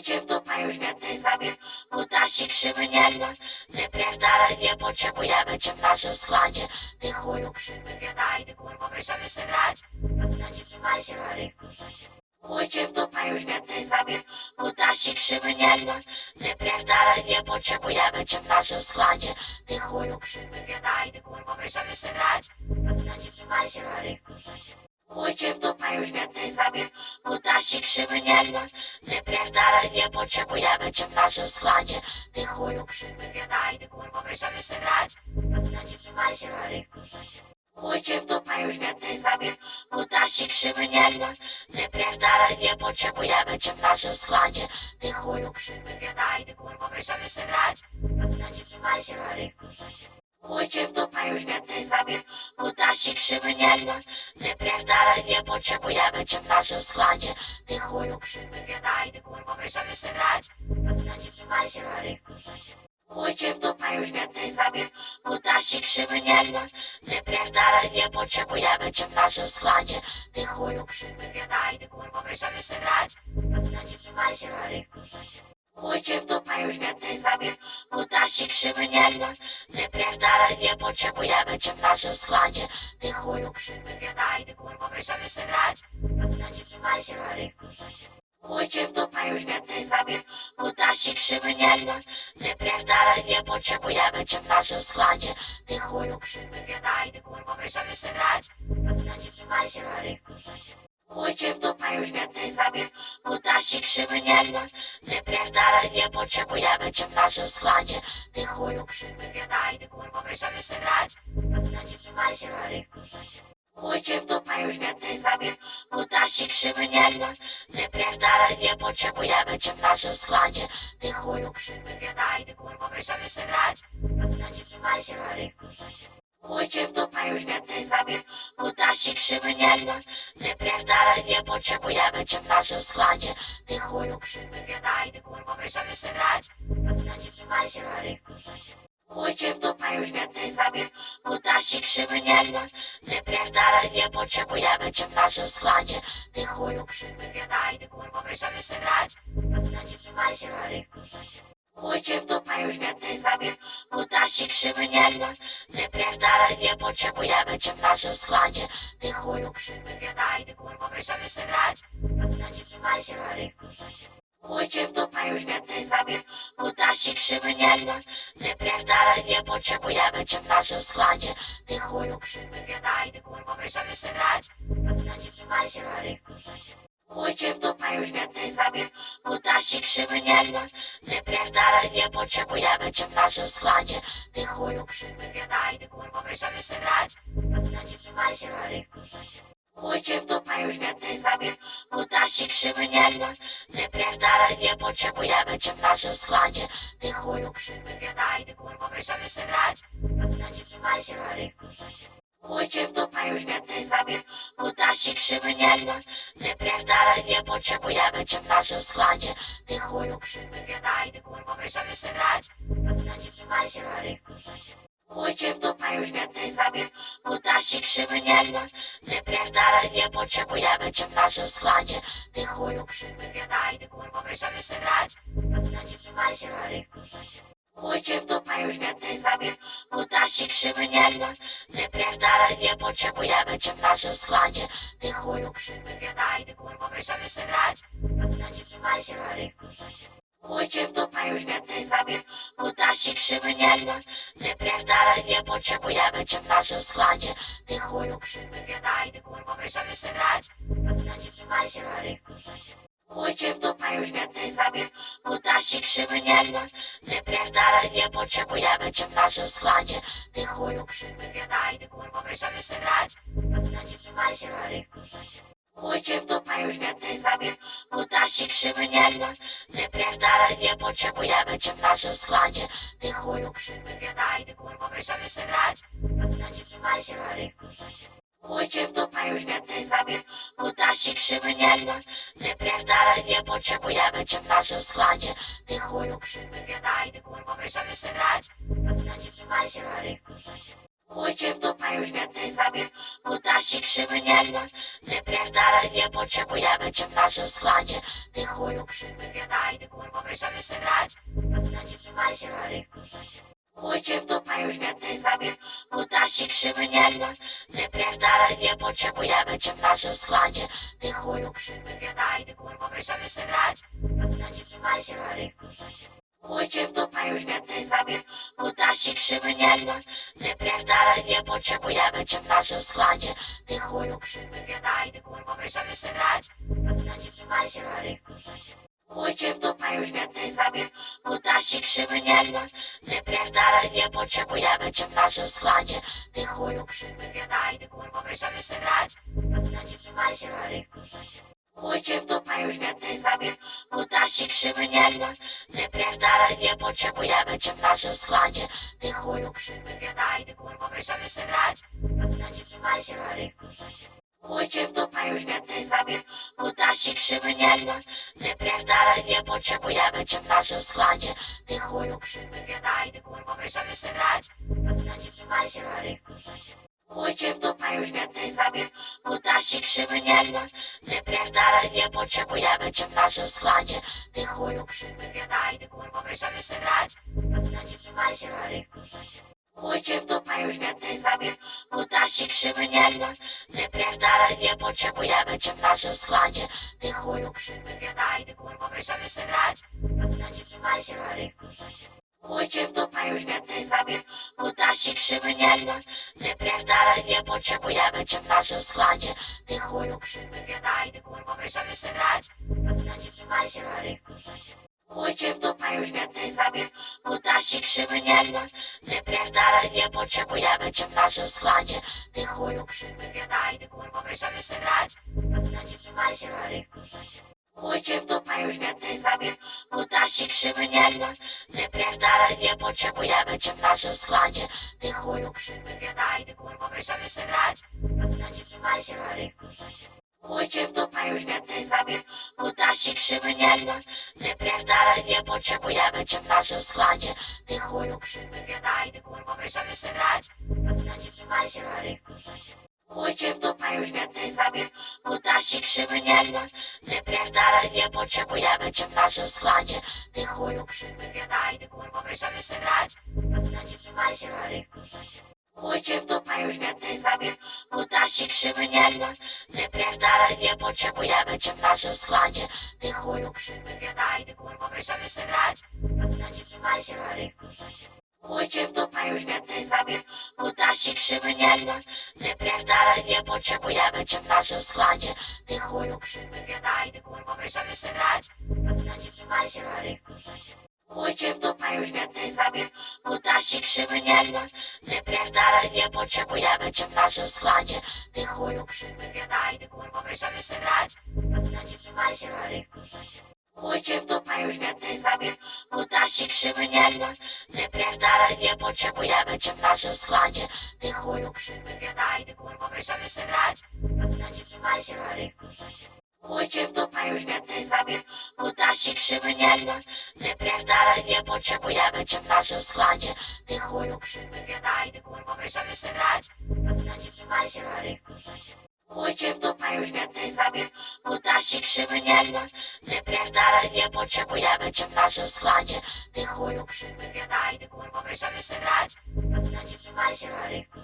Pójdźcie w dupę już więcej z nami, kutasi krzywy nie gra. Wypierdalaj, nie potrzebujemy cię w naszym składzie. Ty chuju krzywy, wiedaj, ty kurwa, będziemy jeszcze grać. A ty na nie trzymaj się na rynku, Pójdźcie w dupę już więcej z nami, kutasi krzywy nie gra. Wypierdalaj, nie potrzebujemy cię w naszym składzie. Ty chuju krzywy, wiedaj, ty kurwa, będziemy jeszcze grać. A ty na nie trzymaj się na rynku, Pójdźcie w dupę już więcej z nami, kutasi krzywy nie gra. Wypierdalaj, nie potrzebujemy cię w naszym składzie. Ty chuju krzywy, wiedaj, ty kurwa, będziemy jeszcze grać. Na nie trzymaj się na rynku, Pójdźcie w dupę już więcej z nami, kutasi krzywy nie gra. Wypierdalaj, nie potrzebujemy cię w naszym składzie. Ty chuju krzywy, wiedaj, ty kurwa, będziemy jeszcze grać. Na nie trzymaj się na rynku, Pójdźcie w dupę już więcej z nami, kutasi krzywy nie gra. Wypierdalaj, nie potrzebujemy cię w naszym składzie. Ty chuju krzywy, wiedaj, ty kurwa, będziemy jeszcze grać. Ty na nie trzymaj się na rynku, Pójdźcie w dupę już więcej z nami, kutasi krzywy nie gra. Wypierdalaj, nie potrzebujemy cię w naszym składzie. Ty chuju krzywy, wiedaj, ty kurwa, będziemy jeszcze grać. Ty na nie trzymaj się na rynku, Pójdźcie w dupę już więcej z nami, kutasi krzywy nie gra. Wypierdalaj, nie potrzebujemy cię w naszym składzie. Ty chuju krzywy, wiedaj, ty kurwa, będziemy jeszcze grać. A ty na nie trzymaj się na rynku, Pójdźcie w dupę już więcej z nami, kutasi krzywy nie gra. Wypierdalaj, nie potrzebujemy cię w naszym składzie. Ty chuju krzywy, wiedaj, ty kurwa, będziemy jeszcze grać. A ty na nie trzymaj się na rynku, Pójdźcie w dupę już więcej z nami, kutasi krzywy nie gra. Wypierdalaj, nie potrzebujemy cię w naszym składzie. Ty chuju krzywy, wiedaj, ty kurwa, będziemy jeszcze grać. Nie trzymaj się na rynku, Pójdźcie w dupę już więcej z nami, kutasi krzywy nie gra. Wypierdalaj, nie potrzebujemy cię w naszym składzie. Ty chuju krzywy, wiedaj, ty kurwa, będziemy jeszcze grać. Nie trzymaj się na rynku, Pójdźcie w dupę już więcej z nami, kutasi krzywy nie gra. Wypierdalaj, nie potrzebujemy cię w naszym składzie. Ty chuju krzywy, wiedaj, ty kurwa, będziemy jeszcze grać. A ty na nie trzymaj się na rynku, Pójdźcie w dupę już więcej z nami, kutasi krzywy nie gra. Wypierdalaj, nie potrzebujemy cię w naszym składzie. Ty chuju krzywy, wiedaj, ty kurwa, będziemy jeszcze grać. A ty na nie trzymaj się na rynku, Pójdźcie w dupę już więcej z nami, kutasi krzywy nie gra. Wypierdalaj, nie potrzebujemy cię w naszym składzie. Ty chuju krzywy, wiedaj, ty kurwa, będziemy jeszcze grać. A ty na nie trzymaj się na rynku, Pójdźcie w dupę już więcej z nami, kutasi krzywy nie gra. Wypierdalaj, nie potrzebujemy cię w naszym składzie. Ty chuju krzywy, wiedaj, ty kurwa, będziemy jeszcze grać. A ty na nie trzymaj się na rynku, Pójdźcie w dupę już więcej z nami, kutasi krzywy nie gra. Wypierdalaj, nie potrzebujemy cię w naszym składzie. Ty chuju krzywy, wiedaj, ty kurwa, będziemy jeszcze grać. Na nie się na rynku, Pójdźcie w dupę już więcej z nami, kutasi krzywy nie gra. Wypierdalaj, nie potrzebujemy cię w naszym składzie. Ty chuju krzywy, wiedaj, ty kurwa, będziemy jeszcze grać. Na nie trzymaj się na rynku, Pójdźcie w dupę już więcej z nami, kutasi krzywy nie gra. Wypierdalaj, nie potrzebujemy cię w naszym składzie. Ty chuju krzywy, wiedaj, ty kurwa, będziemy jeszcze grać. Ty na nie trzymaj się na rynku, Pójdźcie w dupę już więcej z nami, kutasi krzywy nie gra. Wypierdalaj, nie potrzebujemy cię w naszym składzie. Ty chuju krzywy, wiedaj, ty kurwa, będziemy jeszcze grać. Ty na nie trzymaj się na rynku, Pójdźcie w dupę już więcej z nami, kutasi krzywy nie gra. Wypierdalaj, nie potrzebujemy cię w naszym składzie. Ty chuju krzywy, wiedaj, ty kurwa, będziemy jeszcze grać. A ty na nie trzymaj się na rynku, Pójdźcie w dupę już więcej z nami, kutasi krzywy nie gra. Wypierdalaj, nie potrzebujemy cię w naszym składzie. Ty chuju krzywy, wiedaj, ty kurwa, będziemy jeszcze grać. A ty na nie trzymaj się na rynku, Pójdźcie w dupę już więcej z nami, kutasi krzywy nie gra. Wypierdalaj, nie potrzebujemy cię w naszym składzie. Ty chuju krzywy, wiedaj, ty kurwa, będziemy jeszcze grać. Na nie trzymaj się na rynku, Pójdźcie w dupę już więcej z nami, kutasi krzywy nie gra. Wypierdalaj, nie potrzebujemy cię w naszym składzie. Ty chuju krzywy, wiedaj, ty kurwa, będziemy jeszcze grać. Na nie trzymaj się na rynku, Pójdźcie w dupę już więcej z nami, kutasi krzywy nie gra. Wypierdalaj, nie potrzebujemy cię w naszym składzie. Ty chuju krzywy, wiedaj, ty kurwa, będziemy jeszcze grać. A ty na nie trzymaj się na rynku, Chujcie w dupę już więcej z nami, kutasi krzywy nie gra. Wypierdalaj, nie potrzebujemy cię w naszym składzie. Ty chuju krzywy, wiedaj, ty kurwa, będziemy jeszcze grać. A ty na nie trzymaj się na rynku, Chujcie w dupę już więcej z nami, kutasi krzywy nie gra. Wypierdalaj, nie potrzebujemy cię w naszym składzie. Ty chuju krzywy, wiedaj, ty kurwa, będziemy jeszcze grać. A ty na nie trzymaj się na rynku, Chujcie w dupę już więcej z nami, kutasi krzywy nie gra. Wypierdalaj, nie potrzebujemy cię w naszym składzie. Ty chuju krzywy, wiedaj, ty kurwa, będziemy jeszcze grać. A ty na nie trzymaj się na rynku, Chujcie w dupę już więcej z nami, kutasi krzywy nie gra. Wypierdalaj, nie potrzebujemy cię w naszym składzie. Ty chuju krzywy, wiedaj, ty kurwa, będziemy jeszcze grać. Na nie trzymaj się na rynku, Chujcie w dupę już więcej z nami, kutasi krzywy nie gra. Wypierdalaj, nie potrzebujemy cię w naszym składzie. Ty chuju krzywy, wiedaj, ty kurwa, będziemy jeszcze grać. Na nie trzymaj się na rynku, Chujcie w dupę już więcej z nami, kutasi krzywy nie gra. Wypierdalaj, nie potrzebujemy cię w naszym składzie. Ty chuju krzywy, wiedaj, ty kurwa, będziemy jeszcze grać. Ty na nie trzymaj się na rynku, Chujcie w dupę już więcej z nami, kutasi krzywy nie gra. Wypierdalaj, nie potrzebujemy cię w naszym składzie. Ty chuju krzywy, wiedaj, ty kurwa, będziemy jeszcze grać. Ty na nie trzymaj się na rynku, Chujcie w dupę już więcej z nami, kutasi krzywy nie gra. Wypierdalaj, nie potrzebujemy cię w naszym składzie. Ty chuju krzywy, wiedaj, ty kurwa, będziemy jeszcze grać. A ty na nie trzymaj się na rynku, Chujcie w dupę już więcej z nami, kutasi krzywy nie gra. Wypierdalaj, nie potrzebujemy cię w naszym składzie. Ty chuju krzywy, wiedaj, ty kurwa, będziemy jeszcze grać. A ty na nie trzymaj się na rynku, Chujcie w dupę już więcej z nami, kutasi krzywy nie gra. Wypierdalaj, nie potrzebujemy cię w naszym składzie. Ty chuju krzywy, wiedaj, ty kurwa, będziemy jeszcze grać. Nie trzymaj się na rynku, Chujcie w dupę już więcej z nami, kutasi krzywy nie gra. Wypierdalaj, nie potrzebujemy cię w naszym składzie. Ty chuju krzywy, wiedaj, ty kurwa, będziemy jeszcze grać. Nie trzymaj się na rynku, Chujcie w dupę już więcej z nami, kutasi krzywy nie gra. Wypierdalaj, nie potrzebujemy cię w naszym składzie. Ty chuju krzywy, wiedaj, ty kurwa, będziemy jeszcze grać. A ty na nie trzymaj się na rynku, Chujcie w dupę już więcej z nami, kutasi krzywy nie gra. Wypierdalaj, nie potrzebujemy cię w naszym składzie. Ty chuju krzywy, wiedaj, ty kurwa, będziemy jeszcze grać. A ty na nie trzymaj się na rynku, Chujcie w dupę już więcej z nami, kutasi krzywy nie gra. Wypierdalaj, nie potrzebujemy cię w naszym składzie. Ty chuju krzywy, wiedaj, ty kurwa, będziemy jeszcze grać. A ty na nie trzymaj się na rynku, Chujcie w dupę już więcej z nami, kutasi krzywy nie gra. Wypierdalaj, nie potrzebujemy cię w naszym składzie. Ty chuju krzywy, wiedaj, ty kurwa, będziemy jeszcze grać. A ty na nie trzymaj się na rynku, Chujcie w dupę już więcej z nami, kutasi krzywy nie gra. Wypierdalaj, nie potrzebujemy cię w naszym składzie. Ty chuju krzywy, wiedaj, ty kurwa, będziemy jeszcze grać. Na nie trzymaj się na rynku, Chujcie w dupę już więcej z nami, kutasi krzywy nie gra. Wypierdalaj, nie potrzebujemy cię w naszym składzie. Ty chuju krzywy, wiedaj, ty kurwa, będziemy jeszcze grać. Na nie trzymaj się na rynku, Chujcie w dupę już więcej z nami, kutasi krzywy nie gra. Wypierdalaj, nie potrzebujemy cię w naszym składzie. Ty chuju krzywy, wiedaj, ty kurwa, będziemy jeszcze grać. A ty na nie trzymaj się na rynku, Chujcie w dupę już więcej z nami, kutasi krzywy nie gra. Wypierdalaj, nie potrzebujemy cię w naszym składzie. Ty chuju krzywy, wiedaj, ty kurwa, będziemy jeszcze grać. A ty na nie trzymaj się na rynku,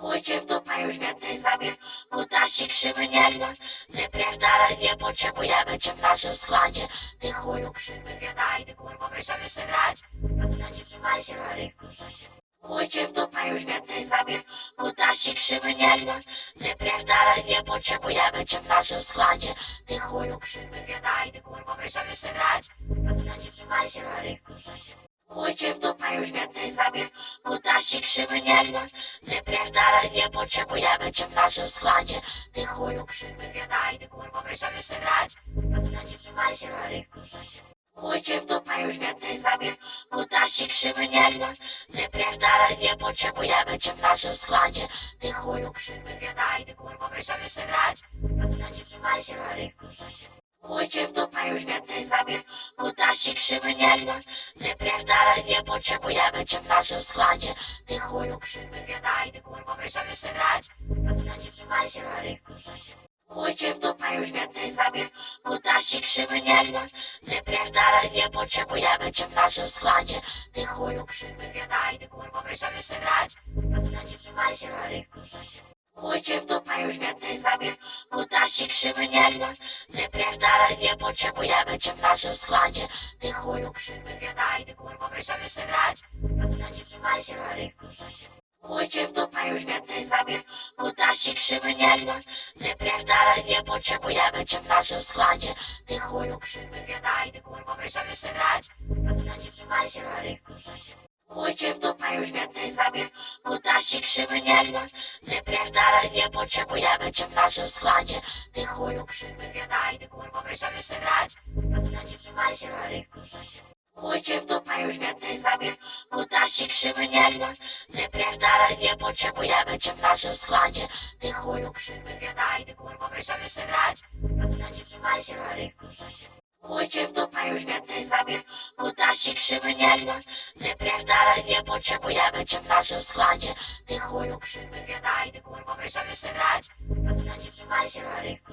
Chujcie w dupę już więcej z nami, kutasi krzywy nie gra. Wypierdalaj, nie potrzebujemy cię w naszym składzie. Ty chuju krzywy, wiedaj, ty kurwa, będziemy jeszcze grać. A ty na nie trzymaj się na rynku, Chujcie w dupę już więcej z nami, kutasi krzywy nie gra. Wypierdalaj, nie potrzebujemy cię w naszym składzie. Ty chuju krzywy, wiedaj, ty kurwa, będziemy jeszcze grać. A ty na nie trzymaj się na rynku, Chujcie w dupę już więcej z nami, kutasi krzywy nie gra. Wypierdalaj, nie potrzebujemy cię w naszym składzie. Ty chuju krzywy, wiedaj, ty kurwa, będziemy jeszcze grać. Na nie trzymaj się na rynku, Chujcie w dupę już więcej z nami, kutasi krzywy nie gra. Wypierdalaj, nie potrzebujemy cię w naszym składzie. Ty chuju krzywy, wiedaj, ty kurwa, będziemy jeszcze grać. Na nie trzymaj się na rynku, Chujcie w dupę już więcej z nami, kutasi krzywy nie gra Wypierdalaj, nie potrzebujemy cię w naszym składzie. Ty chuju krzywy, wiedaj, ty kurwo, będziemy jeszcze grać? A ty na nie trzymaj się na rynku, Chuj cię w dupę już więcej z nami. Kutasi krzywy nie gra Wypierdalaj, nie potrzebujemy cię w naszym składzie. Ty chuju krzywy, wiedaj, ty kurwo, będziemy jeszcze grać? A ty na nie trzymaj się na rynku, Chuj cię w dupę już więcej z nami. Kutasi krzywy nie gra Wypierdalaj, nie potrzebujemy cię w naszym składzie. Ty chuju krzywy, wiedaj, ty kurwo, będziemy jeszcze grać? A ty na nie trzymaj się na rynku, Chuj cię w dupę już więcej z nami. Kutasi krzywy nie gra Wypierdalaj, nie potrzebujemy cię w naszym składzie. Ty chuju krzywy, wiedaj, ty kurwo, będziemy jeszcze grać? A ty na nie trzymaj się na rynku, Chuj cię w dupę już więcej z nami. Kutasi krzywy nie gra. Wypierdalaj, nie potrzebujemy cię w naszym składzie. Ty chuju krzywy, wiedaj, ty kurwo, będziemy jeszcze grać. Na nie trzymaj się na rynku, Chuj cię w dupę już więcej z nami. Kutasi krzywy nie gra. Wypierdalaj, nie potrzebujemy cię w naszym składzie. Ty chuju krzywy, wiedaj, ty kurwo, będziemy jeszcze grać. Na nie trzymaj się na rynku, cię w dupę już więcej z nami. Kutasi krzywy nie gra. Wypierdalaj, nie potrzebujemy cię w naszym składzie. Ty chuju krzywy, wiedaj, ty kurwo, będziemy jeszcze grać? Ty na nie trzymaj się na rynku,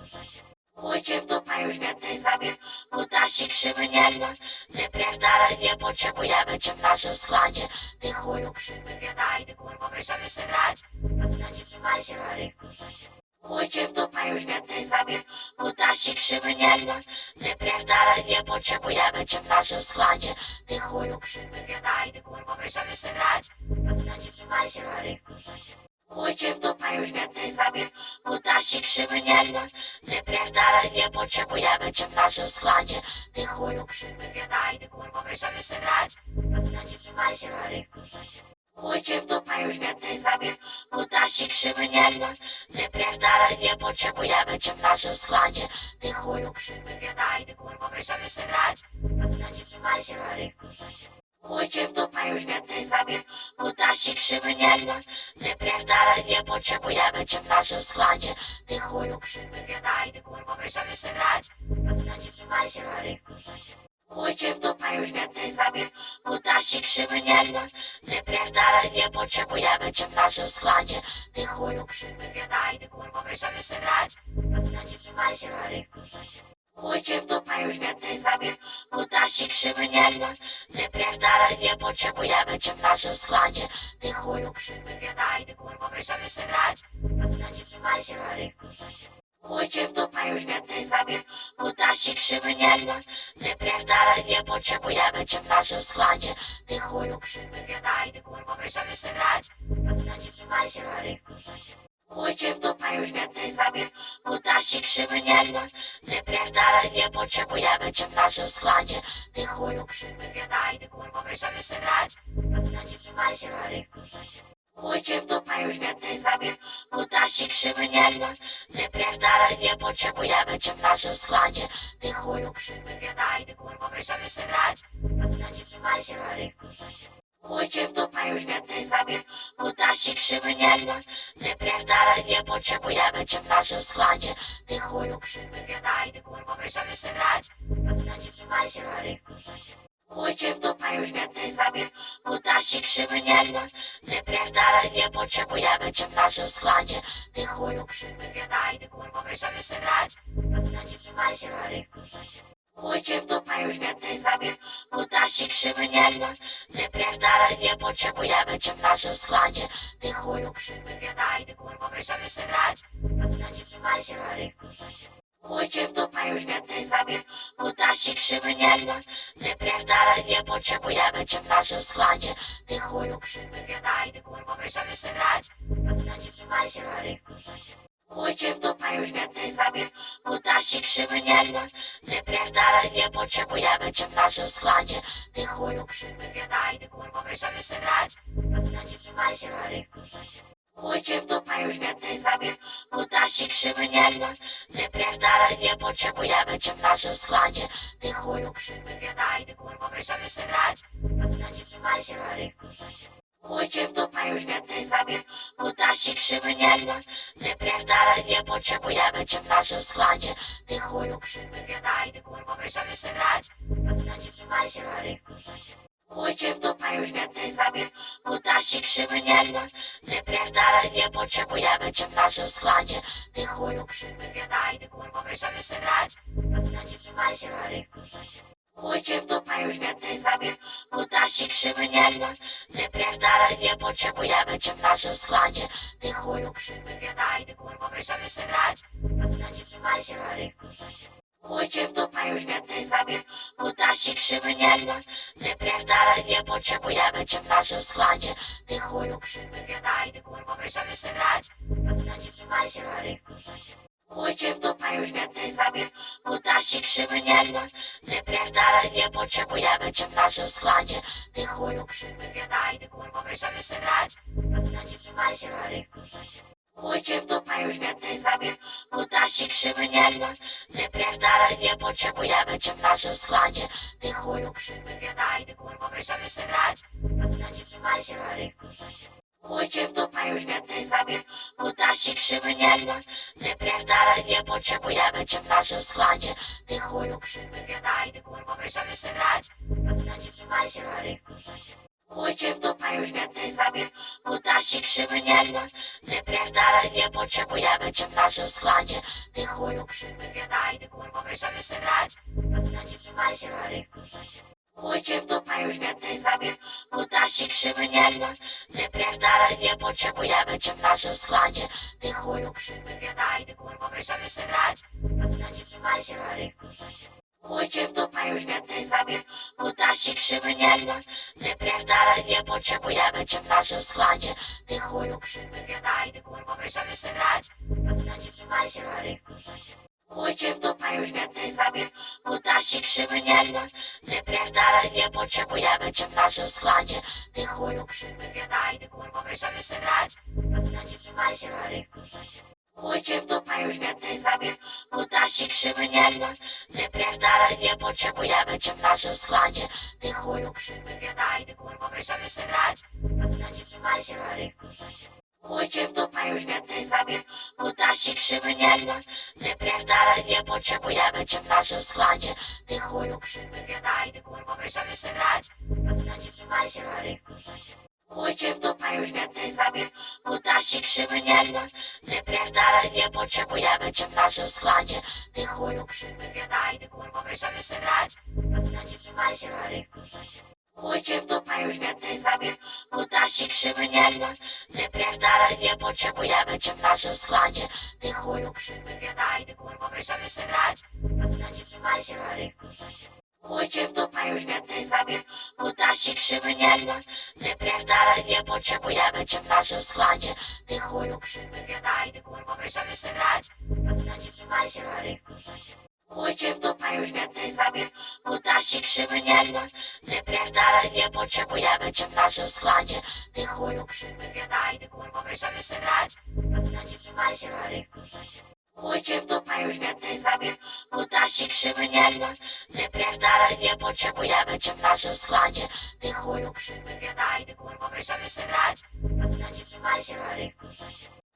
Chuj cię w dupę już więcej z nami. Kutasi krzywy nie gra. Wypierdalaj, nie potrzebujemy cię w naszym składzie. Ty chuju krzywy, wiedaj, ty kurwo, będziemy jeszcze grać? Ty na nie trzymaj się na rynku, Chuj cię w dupę już więcej z nami. Kutasi krzywy nie gra Wypierdalaj, nie potrzebujemy cię w naszym składzie. Ty chuju krzywy, wiedaj, ty kurwo, będziemy jeszcze grać? A ty na nie trzymaj się na rynku, cię w dupę już więcej z nami. Kutasi krzywy nie gra Wypierdalaj, nie potrzebujemy cię w naszym składzie. Ty chuju krzywy, wiedaj, ty kurwo, będziemy jeszcze grać? A ty na nie trzymaj się na rynku, cię w dupę już więcej z nami. Kutasi krzywy nie gra. Wypierdalaj, nie potrzebujemy cię w naszym składzie. Ty chuju krzywy, wiedaj, ty kurwo, będziemy jeszcze grać. Nie trzymaj się na rynku, Chuj cię w dupę już więcej z nami. Kutasi krzywy nie gra. Wypierdalaj, nie potrzebujemy cię w naszym składzie. Ty chuju krzywy, wiedaj, ty kurwo, będziemy jeszcze grać. Nie trzymaj się na rynku, Chuj cię w dupę już więcej z nami. Kutasi krzywy nie gra. Wypierdalaj, nie potrzebujemy cię w naszym składzie. Ty chuju krzywy, wiedaj, ty kurwo, będziemy jeszcze grać? A ty na nie trzymaj się na rynku, Chuj cię w dupę już więcej z nami. Kutasi krzywy nie gra. Wypierdalaj, nie potrzebujemy cię w naszym składzie. Ty chuju krzywy, wiedaj, ty kurwo, będziemy jeszcze grać? A ty na nie trzymaj się na rynku, Chuj cię w dupę już więcej z nami. Kutasi krzywy nie gra Wypierdalaj, nie potrzebujemy cię w naszym składzie. Ty chuju krzywy, wiedaj, ty kurwo, będziemy jeszcze grać? A ty na nie trzymaj się na rynku, Chuj cię w dupę już więcej z nami. Kutasi krzywy nie gra Wypierdalaj, nie potrzebujemy cię w naszym składzie. Ty chuju krzywy, wiedaj, ty kurwo, będziemy jeszcze grać? A ty na nie trzymaj się na rynku, Chuj cię w dupę już więcej z nami. Kutasi krzywy nie gra Wypierdalaj, nie potrzebujemy cię w naszym składzie. Ty chuju krzywy, wiedaj, ty kurwo, będziemy jeszcze grać? Na nie trzymaj się na rynku, Chuj cię w dupę już więcej z nami. Kutasi krzywy nie gra Wypierdalaj, nie potrzebujemy cię w naszym składzie. Ty chuju krzywy, wiedaj, ty kurwo, będziemy jeszcze grać? Na nie trzymaj się na rynku, Chuj cię w dupę już więcej z nami. Kutasi krzywy nie gra. Wypierdalaj, nie potrzebujemy cię w naszym składzie. Ty chuju krzywy, wiedaj, ty kurwo, będziemy jeszcze grać? Ty na nie trzymaj się na rynku, Chuj cię w dupę już więcej z nami. Kutasi krzywy nie gra. Wypierdalaj, nie potrzebujemy cię w naszym składzie. Ty chuju krzywy, wiedaj, ty kurwo, będziemy jeszcze grać? Ty na nie trzymaj się na rynku, Chuj cię w dupę już więcej z nami. Kutasi krzywy nie gra Wypierdalaj, nie potrzebujemy cię w naszym składzie. Ty chuju krzywy, wiedaj, ty kurwo, będziemy jeszcze grać? A ty na nie trzymaj się na rynku, Chuj cię w dupę już więcej z nami. Kutasi krzywy nie gra Wypierdalaj, nie potrzebujemy cię w naszym składzie. Ty chuju krzywy, wiedaj, ty kurwo, będziemy jeszcze grać? A ty na nie trzymaj się na rynku, Chuj cię w dupę już więcej z nami. Kutasi krzywy nie gra. Wypierdalaj, nie potrzebujemy cię w naszym składzie. Ty chuju krzywy, wiedaj, ty kurwo, będziemy jeszcze grać. Na nie trzymaj się na rynku, Chuj cię w dupę już więcej z nami. Kutasi krzywy nie gra. Wypierdalaj, nie potrzebujemy cię w naszym składzie. Ty chuju krzywy, wiedaj, ty kurwo, będziemy jeszcze grać. Na nie trzymaj się na rynku. Chuj cię w dupę już więcej z nami. Kutasi krzywy nie gra Wypierdalaj, nie potrzebujemy cię w naszym składzie. Ty chuju krzywy Wiedaj, ty wiesz jak jeszcze grać? No nie trzymaj się na rynku Chuj cię w dupę już więcej z nami. Kutasi krzywy nie gra Wypierdalaj, nie potrzebujemy cię w naszym składzie. Ty chuju krzywy Wiedaj, ty wiesz jak jeszcze grać? No nie trzymaj się na rynku Chuj cię w dupę już więcej z nami. Kutasi krzywy nie gra Wypierdalaj, nie potrzebujemy cię w naszym składzie. Ty chuju krzywy Wiedaj, ty wiesz jak jeszcze grać? No nie trzymaj się na rynku Chuj cię w dupę już więcej z nami. Kutasi krzywy nie gra Wypierdalaj, nie potrzebujemy cię w naszym składzie. Ty chuju krzywy Wiedaj, ty wiesz jak jeszcze grać? No nie trzymaj się na rynku Chuj cię w dupę już więcej z nami. Kutasi krzywy nie gra. Wypierdalaj, nie potrzebujemy cię w naszym składzie. Ty chuju krzywy Wiedaj, ty wiesz jak jeszcze grać. No nie trzymaj się na rynku Chuj cię w dupę już więcej z nami. Kutasi krzywy nie gra. Wypierdalaj, nie potrzebujemy cię w naszym składzie. Ty chuju krzywy Wiedaj, ty wiesz jak jeszcze grać. No nie trzymaj się na rynku cię w dupę już więcej z nami. Kutasi krzywy nie gra. Wypierdalaj, nie potrzebujemy cię w naszym składzie. Ty chuju krzywy Wiedaj, ty wiesz jak jeszcze grać? No nie trzymaj się na rynku Chuj cię w dupę już więcej z nami. Kutasi krzywy nie gra. Wypierdalaj, nie potrzebujemy cię w naszym składzie. Ty chuju krzywy Wiedaj, ty wiesz jak jeszcze grać? No nie trzymaj się na rynku Chuj cię w dupę już więcej z nami. Kutasi krzywy nie gra Wypierdalaj, nie potrzebujemy cię w naszym składzie. Ty chuju krzywy Wiedaj, ty wiesz jak jeszcze grać? No nie trzymaj się na rynku cię w dupę już więcej z nami. Kutasi krzywy nie gra Wypierdalaj, nie potrzebujemy cię w naszym składzie. Ty chuju krzywy Wiedaj, ty wiesz jak jeszcze grać? No nie trzymaj się na rynku cię w dupę już więcej z nami Nie gra Wypierdalaj, nie potrzebujemy cię w naszym składzie. Ty chuju krzywy Wiedaj, ty wiesz jak jeszcze grać? No nie trzymaj się na rynku Chuj cię w dupę już więcej z nami. Kutasi krzywy nie gra. Wypierdalaj, nie potrzebujemy cię w naszym składzie. Ty chuju krzywy Wiedaj, ty wiesz jak jeszcze grać? No nie trzymaj się na rynku Chuj cię w dupę już więcej z nami. Kutasi krzywy nie gra. Wypierdalaj, nie potrzebujemy cię w naszym składzie. Ty chuju krzywy Wiedaj, ty wiesz jak jeszcze grać? No nie trzymaj się na rynku Chuj cię w dupę już więcej z nami. Kutasi krzywy nie gra. Wypierdalaj, nie potrzebujemy cię w naszym składzie. Ty chuju krzywy Wiedaj, ty wiesz jak jeszcze grać? No nie trzymaj się na rynku Chuj cię w dupę już więcej z nami. Kutasi krzywy nie gra Wypierdalaj, nie potrzebujemy cię w naszym składzie. Ty chuju krzywy Wiedaj, ty wiesz jak jeszcze grać? No nie trzymaj się na rynku Chuj cię w dupę już więcej z nami. Kutasi krzywy nie gra Wypierdalaj, nie potrzebujemy cię w naszym składzie. Ty chuju krzywy Wiedaj, ty wiesz jak jeszcze grać? No nie trzymaj się na rynku Chuj cię w dupę już więcej z nami. Kutasi krzywy nie gra. Wypierdalaj, nie potrzebujemy cię w naszym składzie. Ty chuju krzywy Wiedaj, ty wiesz jak jeszcze grać. No nie się na rynku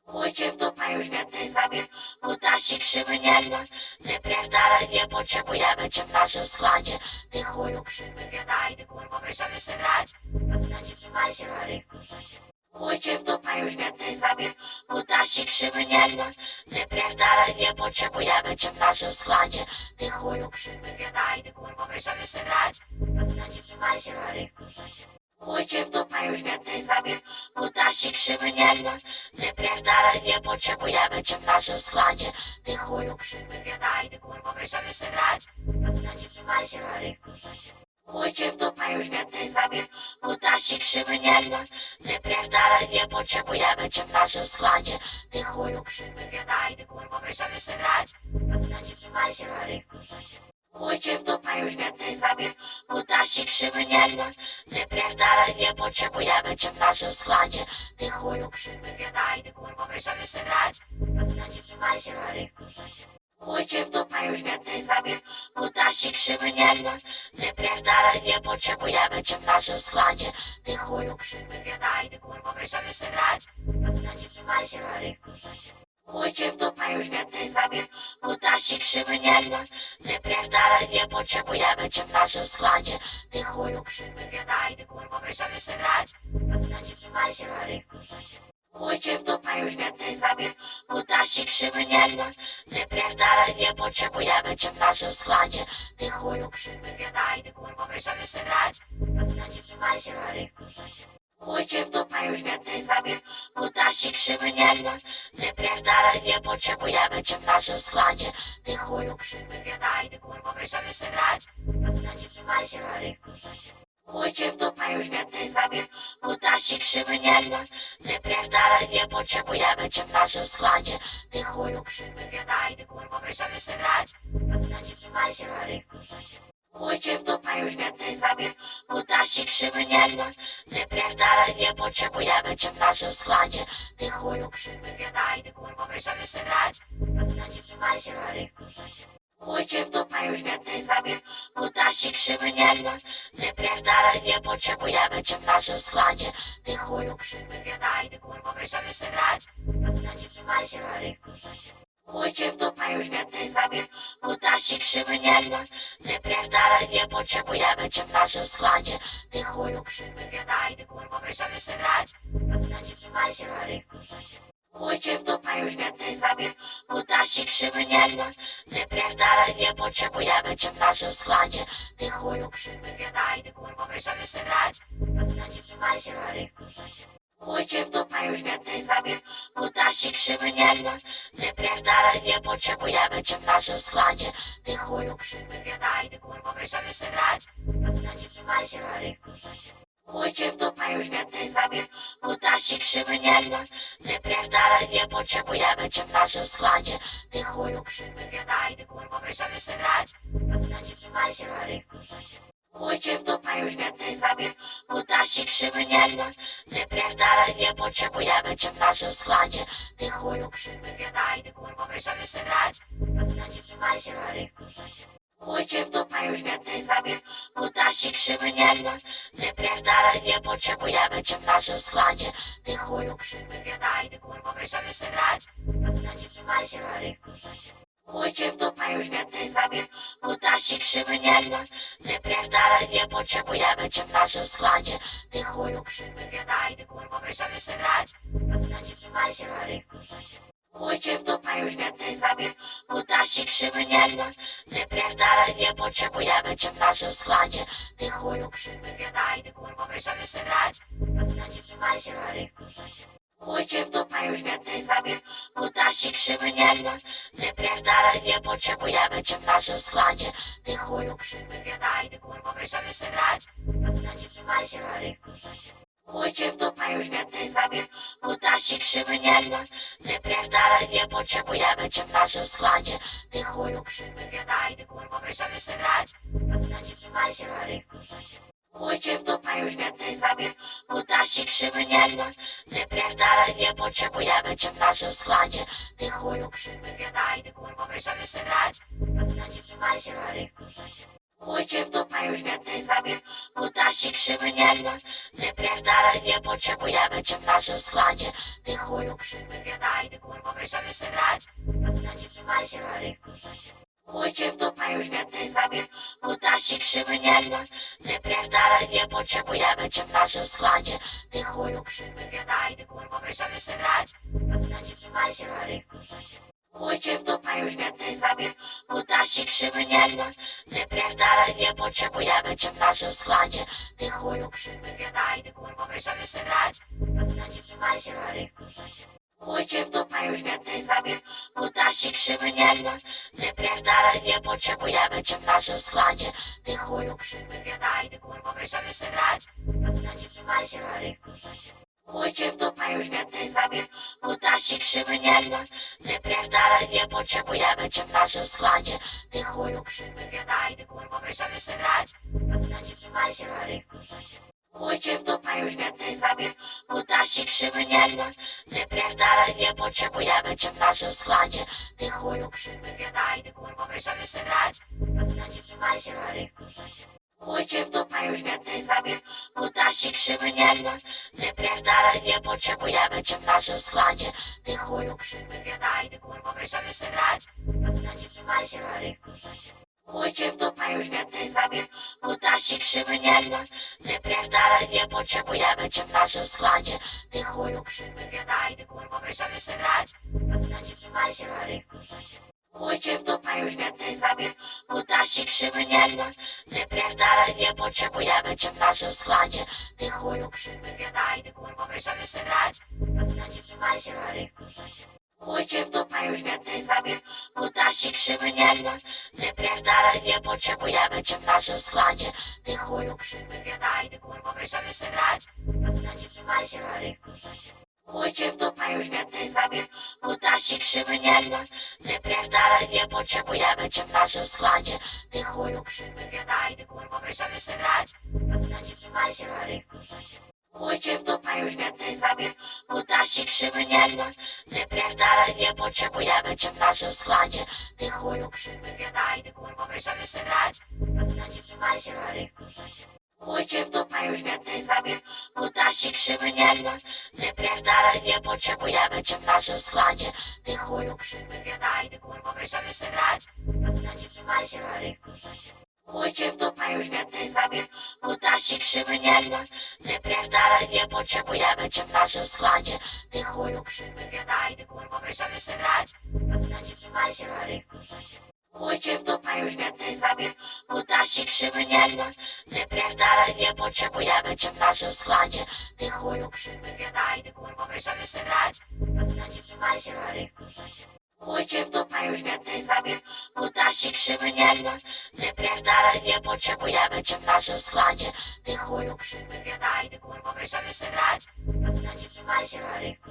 Chuj cię w dupę już więcej z nami. Kutasi krzywy nie gra. Wypierdalaj, nie potrzebujemy cię w naszym składzie. Ty chuju krzywy Wiedaj, ty wiesz jak jeszcze grać. No nie trzymaj się na rynku Chuj cię w dupę już więcej z nami. Kutasi krzywy nie gra. Wypierdalaj, nie potrzebujemy cię w naszym składzie. Ty chuju krzywy Wiedaj, ty wiesz jak jeszcze grać? No nie trzymaj się na rynku Chuj cię w dupę już więcej z nami. Kutasi krzywy nie gra. Wypierdalaj, nie potrzebujemy cię w naszym składzie. Ty chuju krzywy Wiedaj, ty wiesz jak jeszcze grać? No nie trzymaj się na rynku Chuj cię w dupę już więcej z nami. Kutasi krzywy nie gra Wypierdalaj, nie potrzebujemy cię w naszym składzie. Ty chuju krzywy Wiedaj, ty wiesz jak jeszcze grać? No nie trzymaj się na rynku Chuj cię w dupę już więcej z nami. Kutasi krzywy nie gra Wypierdalaj, nie potrzebujemy cię w naszym składzie. Ty chuju krzywy Wiedaj, ty wiesz jak jeszcze grać? No nie trzymaj się na rynku Chuj cię w dupę już więcej z nami Kutasi krzywy nie gra Wypierdalaj, nie potrzebujemy cię w naszym składzie Ty chuju krzywy Wiedaj, ty kurwo, wiesz jak jeszcze grać No nie trzymaj się na rynku Chujcie w dupę już więcej z nami, kutasi krzywy nie gra. Wypierdalaj, nie potrzebujemy cię w naszym składzie. Ty chuju krzywy, wiedaj, ty kurwa, będziemy jeszcze grać. Ty na nie trzymaj się na rynku, Chujcie w dupę już więcej z nami, kutasi krzywy nie gra. Wypierdalaj, nie potrzebujemy cię w naszym składzie. Ty chuju krzywy, wiedaj, ty kurwa, będziemy jeszcze grać. A ty na nie trzymaj się na rynku, Chujcie w dupę już więcej z nami, kutasi krzywy nie gra. Wypierdalaj, nie potrzebujemy cię w naszym składzie. Ty chuju krzywy, wiedaj, ty kurwa, będziemy jeszcze grać. A ty na nie trzymaj się na rynku, Chujcie w dupę już więcej z nami, kutasi krzywy nie gra. Wypierdalaj, nie potrzebujemy cię w naszym składzie. Ty chuju krzywy, wiedaj, ty kurwa, będziemy jeszcze grać. A ty na nie trzymaj się na rynku, Chujcie w dupę już więcej z nami, kutasi krzywy nie gra. Wypierdalaj, nie potrzebujemy cię w naszym składzie. Ty chuju krzywy, wiedaj, ty kurwa, będziemy jeszcze grać. A ty na nie trzymaj się na rynku, Chujcie w dupę już więcej z nami, kutasi krzywy nie gra. Wypierdalaj, nie potrzebujemy cię w naszym składzie. Ty chuju krzywy, wiedaj, ty kurwa, będziemy jeszcze grać. Na nie się na rynku, Chujcie w dupę już więcej z nami, kutasi krzywy nie gra. Wypierdalaj, nie potrzebujemy cię w naszym składzie. Ty chuju krzywy, wiedaj, ty kurwa, będziemy jeszcze grać. Na nie trzymaj się na rynku, Chujcie w dupę już więcej z nami, kutasi krzywy nie gra. Wypierdalaj, nie potrzebujemy cię w naszym składzie. Ty chuju krzywy, wiedaj, ty kurwa, będziemy jeszcze grać. Ty na nie trzymaj się na rynku, Chujcie w dupę już więcej z nami, kutasi krzywy nie gra. Wypierdalaj, nie potrzebujemy cię w naszym składzie. Ty chuju krzywy, wiedaj, ty kurwa, będziemy jeszcze grać. Ty na nie trzymaj się na rynku, Chujcie w dupę już więcej z nami, kutasi krzywy nie gra. Wypierdalaj, nie potrzebujemy cię w naszym składzie. Ty chuju krzywy, wiedaj, ty kurwa, będziemy jeszcze grać. A ty na nie trzymaj się na rynku, Chujcie w dupę już więcej z nami, kutasi krzywy nie gra. Wypierdalaj, nie potrzebujemy cię w naszym składzie. Ty chuju krzywy, wiedaj, ty kurwa, będziemy jeszcze grać. A ty na nie trzymaj się na rynku, Chujcie w dupę już więcej z nami, kutasi krzywy nie gra. Wypierdalaj, nie potrzebujemy cię w naszym składzie. Ty chuju krzywy, wiedaj, ty kurwa, będziemy jeszcze grać. Nie trzymaj się na rynku, Chujcie w dupę już więcej z nami, kutasi krzywy nie gra. Wypierdalaj, nie potrzebujemy cię w naszym składzie. Ty chuju krzywy, wiedaj, ty kurwa, będziemy jeszcze grać. Nie trzymaj się na rynku, Chujcie w dupę już więcej z nami, kutasi krzywy nie gra. Wypierdalaj, nie potrzebujemy cię w naszym składzie. Ty chuju krzywy, wiedaj, ty kurwa, będziemy jeszcze grać. A ty na nie trzymaj się na rynku, Chujcie w dupę już więcej z nami, kutasi krzywy nie gra. Wypierdalaj, nie potrzebujemy cię w naszym składzie. Ty chuju krzywy, wiedaj, ty kurwa, będziemy jeszcze grać. A ty na nie trzymaj się na rynku, Chujcie w dupę już więcej z nami, kutasi krzywy nie gra. Wypierdalaj, nie potrzebujemy cię w naszym składzie. Ty chuju krzywy, wiedaj, ty kurwa, będziemy jeszcze grać. A ty na nie trzymaj się na rynku, Chujcie w dupę już więcej z nami, kutasi krzywy nie gra. Wypierdalaj, nie potrzebujemy cię w naszym składzie. Ty chuju krzywy, wiedaj, ty kurwa, będziemy jeszcze grać. A ty na nie trzymaj się na rynku, Chujcie w dupę już więcej z nami, kutasi krzywy nie gra. Wypierdalaj, nie potrzebujemy cię w naszym składzie. Ty chuju krzywy, wiedaj, ty kurwa, będziemy jeszcze grać. Na nie się na rynku, Chujcie w dupę już więcej z nami, kutasi krzywy nie gra. Wypierdalaj, nie potrzebujemy cię w naszym składzie. Ty chuju krzywy, wiedaj, ty kurwa, będziemy jeszcze grać. Na nie trzymaj się na rynku, Chujcie w dupę już więcej z nami, kutasi krzywy nie gra. Wypierdalaj, nie potrzebujemy cię w naszym składzie. Ty chuju krzywy, wiedaj, ty kurwa, będziemy jeszcze grać. Ty na nie trzymaj się na rynku, Chujcie w dupę już więcej z nami, kutasi krzywy nie gra. Wypierdalaj, nie potrzebujemy cię w naszym składzie. Ty chuju krzywy, wiedaj, ty kurwa, będziemy jeszcze grać. Ty na nie trzymaj się na rynku, Chujcie w dupę już więcej z nami, kutasi krzywy nie gra. Wypierdalaj, nie potrzebujemy cię w naszym składzie. Ty chuju krzywy, wiedaj, ty kurwa, będziemy jeszcze grać. A ty na nie trzymaj się na rynku, Chujcie w dupę już więcej z nami, kutasi krzywy nie gra. Wypierdalaj, nie potrzebujemy cię w naszym składzie. Ty chuju krzywy, wiedaj, ty kurwa, będziemy jeszcze grać. A ty na nie trzymaj się na rynku, Chuj w dupę już więcej z nami. Kutasik krzywy nie gra. Wypierdalaj nie potrzebujemy cię w naszym składzie. Ty chuju krzywy wiedaj Ty kurwa będziemy jeszcze grać. Na nie się na rynku Chuj w dupę już więcej z nami. Kutasik krzywy nie gra. Wypierdalaj nie potrzebujemy cię w naszym składzie. Ty chuju krzywy wiedaj Ty kurwa będziemy jeszcze grać. Na nie trzymaj się na rynku Chuj w dupę już więcej z nami. Kutasik krzywy nie gra Wypierdalaj nie potrzebujemy cię w naszym składzie. Ty chuju krzywy wiedaj Ty kurwa będziemy jeszcze grać? A ty na nie trzymaj się na rynku Chuj w dupę już więcej z nami. Kutasik krzywy nie gra Wypierdalaj nie potrzebujemy cię w naszym składzie. Ty chuju krzywy wiedaj Ty kurwa będziemy jeszcze grać? A ty na nie trzymaj się na rynku Chuj w dupę już więcej z nami. Kutasik krzywy nie gra. Wypierdalaj nie potrzebujemy cię w naszym składzie. Ty chuju krzywy wiedaj Ty kurwa będziemy jeszcze grać? A ty na nie trzymaj się na rynku Chuj w dupę już więcej z nami. Kutasik krzywy nie gra. Wypierdalaj nie potrzebujemy cię w naszym składzie. Ty chuju krzywy wiedaj Ty kurwa będziemy jeszcze grać? A ty na nie trzymaj się na rynku Chuj w dupę już więcej z nami. Kutasik krzywy nie gra. Wypierdalaj nie potrzebujemy cię w naszym składzie. Ty chuju krzywy wiedaj Ty kurwa będziemy jeszcze grać. Na nie trzymaj się na rynku Chuj w dupę już więcej z nami. Kutasik krzywy nie gra. Wypierdalaj nie potrzebujemy cię w naszym składzie. Ty chuju krzywy wiedaj Ty kurwa będziemy jeszcze grać. Na nie trzymaj się na rynku Chuj w dupę już więcej z nami. Kutasik krzywy nie gra. Wypierdalaj nie potrzebujemy cię w naszym składzie. Ty chuju krzywy wiedaj Ty kurwa będziemy jeszcze grać? Ty na nie trzymaj się na rynku Chuj w dupę już więcej z nami. Kutasik krzywy nie gra. Wypierdalaj nie potrzebujemy cię w naszym składzie. Ty chuju krzywy wiedaj Ty kurwa będziemy jeszcze grać? Ty na nie trzymaj się na rynku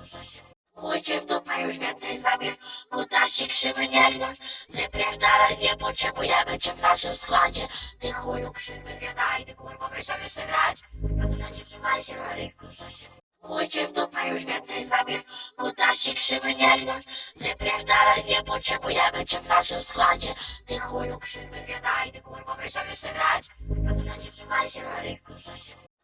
Chuj w dupę już więcej z nami. Kutasik krzywy nie gra Wypierdalaj nie potrzebujemy cię w naszym składzie. Ty chuju krzywy wiedaj Ty kurwa będziemy jeszcze grać? A ty na nie trzymaj się na rynku Chuj w dupę już więcej z nami. Kutasik krzywy nie gra Wypierdalaj nie potrzebujemy cię w naszym składzie. Ty chuju krzywy wiedaj Ty kurwa będziemy jeszcze grać? A ty na nie trzymaj się na rynku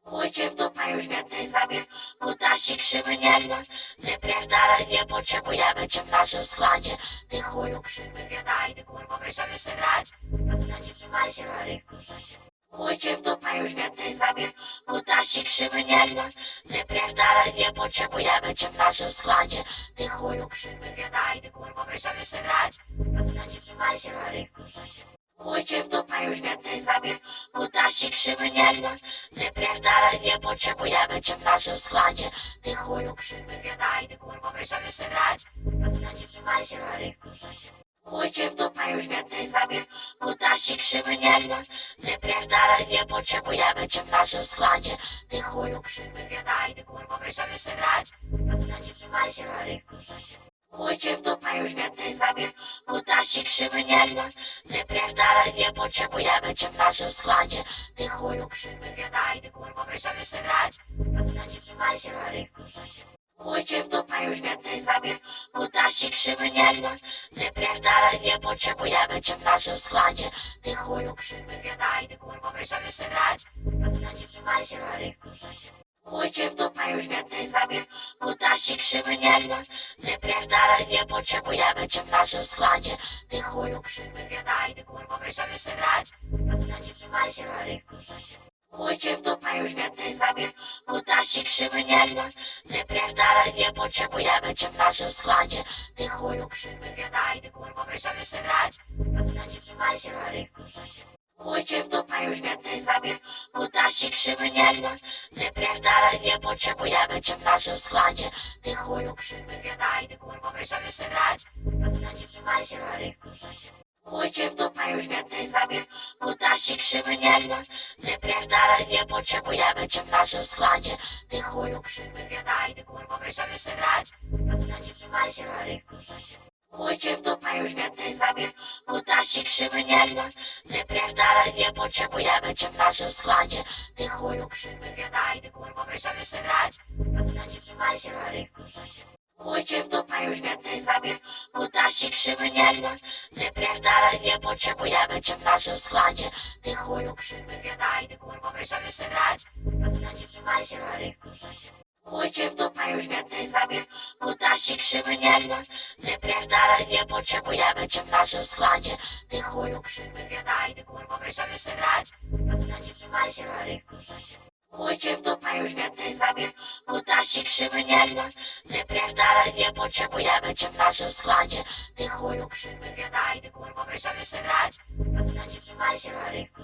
Chuj w dupę już więcej z nami. Kutasik krzywy nie gra. Wypierdalaj nie potrzebujemy cię w naszym składzie. Ty chuju krzywy wiedaj Ty kurwa będziemy jeszcze grać. Na nie trzymaj się na rynku Chuj w dupę już więcej z nami. Kutasik krzywy nie gra. Wypierdalaj nie potrzebujemy cię w naszym składzie. Ty chuju krzywy wiedaj Ty kurwa będziemy jeszcze grać. Na nie trzymaj się na rynku Chuj w dupę już więcej z nami. Kutasik krzywy nie gra. Wypierdalaj nie potrzebujemy cię w naszym składzie. Ty chuju krzywy wiedaj Ty kurwa będziemy jeszcze grać? A ty na nie trzymaj się na rynku Chuj w dupę już więcej z nami. Kutasik krzywy nie gra. Wypierdalaj nie potrzebujemy cię w naszym składzie. Ty chuju krzywy wiedaj Ty kurwa będziemy jeszcze grać? A ty na nie trzymaj się na rynku Chuj w dupę już więcej z nami. Kutasik krzywy nie gra Wypierdalaj nie potrzebujemy cię w naszym składzie. Ty chuju krzywy wiedaj Ty kurwa będziemy jeszcze grać? A ty na nie trzymaj się na rynku Chuj w dupę już więcej z nami. Kutasik krzywy nie gra Wypierdalaj nie potrzebujemy cię w naszym składzie. Ty chuju krzywy wiedaj Ty kurwa będziemy jeszcze grać? A ty na nie trzymaj się na rynku Chuj w dupę już więcej z nami. Kutasik krzywy nie gra. Wypierdalaj nie potrzebujemy cię w naszym składzie. Ty chuju krzywy wiedaj Ty kurwa będziemy jeszcze grać. Na nie się na rynku Chuj w dupę już więcej z nami. Kutasik krzywy nie gra. Wypierdalaj nie potrzebujemy cię w naszym składzie. Ty chuju krzywy wiedaj Ty kurwa będziemy jeszcze grać. Na nie trzymaj się na rynku Chuj w dupę już więcej z nami. Kutasik krzywy nie gra. Wypierdalaj nie potrzebujemy cię w naszym składzie. Ty chuju krzywy wiedaj Ty kurwa będziemy jeszcze grać? Ty na nie trzymaj się na rynku Chuj w dupę już więcej z nami. Kutasik krzywy nie gra. Wypierdalaj nie potrzebujemy cię w naszym składzie. Ty chuju krzywy wiedaj Ty kurwa będziemy jeszcze grać? Ty na nie trzymaj się na rynku Chuj w dupę już więcej z nami. Kutasik krzywy nie gra Wypierdalaj nie potrzebujemy cię w naszym składzie. Ty chuju krzywy wiedaj Ty kurwa będziemy jeszcze grać? A ty na nie trzymaj się na rynku Chujcie w dupę już więcej z nami. Kutasik krzywy nie gra Wypierdalaj, nie potrzebujemy cię w naszym składzie. Ty chuju krzywy wiedaj, ty wiesz jak jeszcze grać? A ty na nie trzymaj się na rynku Chujcie w dupę już więcej z nami. Kutasik krzywy nie gra. Wypierdalaj, nie potrzebujemy cię w naszym składzie. Ty chuju krzywy wiedaj, ty kurwo wiesz jak jeszcze grać. Ty na nie się na rynku Chujcie w dupę już więcej z nami. Kutasik krzywy nie gra. Wypierdalaj, nie potrzebujemy cię w naszym składzie. Ty chuju krzywy wiedaj, ty kurwo wiesz jak jeszcze grać. Ty na nie trzymaj się na rynku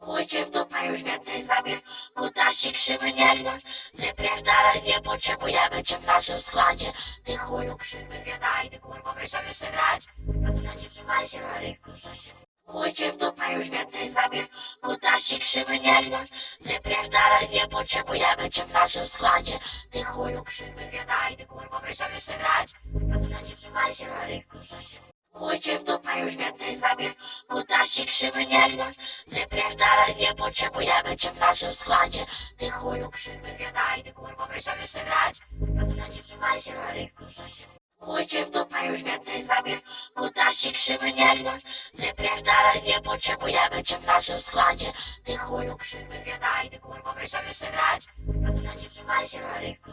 Chujcie w dupę już więcej z nami. Kutasik krzywy nie gra Wypierdalaj, nie potrzebujemy cię w naszym składzie. Ty chuju krzywy wiedaj, ty wiesz jak jeszcze grać? A ty na nie trzymaj się na rynku Chujcie w dupę już więcej z nami. Kutasik krzywy nie gra Wypierdalaj, nie potrzebujemy cię w naszym składzie. Ty chuju krzywy wiedaj, ty wiesz jak jeszcze grać? A ty na nie trzymaj się na rynku Chujcie w dupę już więcej z nami. Kutasik krzywy nie gra. Wypierdalaj, nie potrzebujemy cię w naszym składzie. Ty chuju krzywy wiedaj, ty wiesz jak jeszcze grać? A ty na nie trzymaj się na rynku Chujcie w dupę już więcej z nami. Kutasik krzywy nie gra. Wypierdalaj, nie potrzebujemy cię w naszym składzie. Ty chuju krzywy wiedaj, ty wiesz jak jeszcze grać? A ty na nie trzymaj się na rynku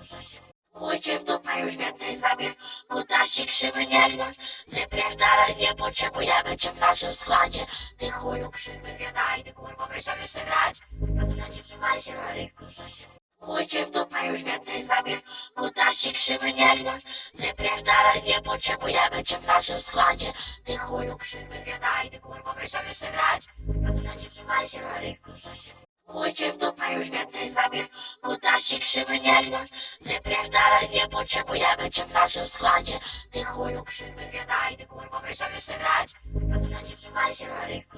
Chujcie w dupę już więcej z nami. Kutasik krzywy nie gra. Wypierdalaj, nie potrzebujemy cię w naszym składzie. Ty chuju krzywy wiedaj, ty wiesz jak jeszcze grać. Na nie trzymaj się na rynku Chujcie w dupę już więcej z nami. Kutasik krzywy nie gra. Wypierdalaj, nie potrzebujemy cię w naszym składzie. Ty chuju krzywy wiedaj, ty wiesz jak jeszcze grać. Na nie trzymaj się na rynku Chujcie w dupę już więcej z nami. Kutasik krzywy nie gra. Wypierdalaj, nie potrzebujemy cię w naszym składzie. Ty chuju krzywy wiedaj, ty wiesz jak jeszcze grać? Ty na nie trzymaj się na rynku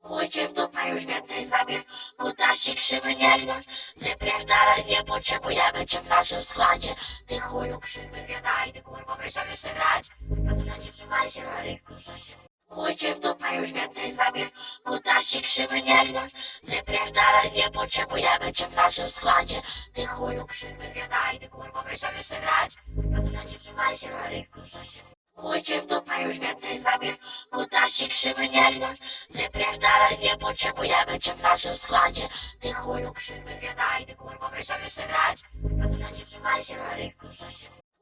Chujcie w dupę już więcej z nami. Kutasik krzywy nie gra. Wypierdalaj, nie potrzebujemy cię w naszym składzie. Ty chuju krzywy wiedaj, ty wiesz jak jeszcze grać? Ty na nie trzymaj się na rynku Chujcie w dupę już więcej z nami. Kutasik krzywy nie gra Wypierdalaj, nie potrzebujemy cię w naszym składzie. Ty chuju krzywy wiedaj, ty wiesz jak jeszcze grać? A ty na nie trzymaj się na rynku Chujcie w dupę już więcej z nami. Kutasik krzywy nie gra Wypierdalaj, nie potrzebujemy cię w naszym składzie. Ty chuju krzywy wiedaj, ty wiesz jak jeszcze grać? A ty na nie trzymaj się na rynku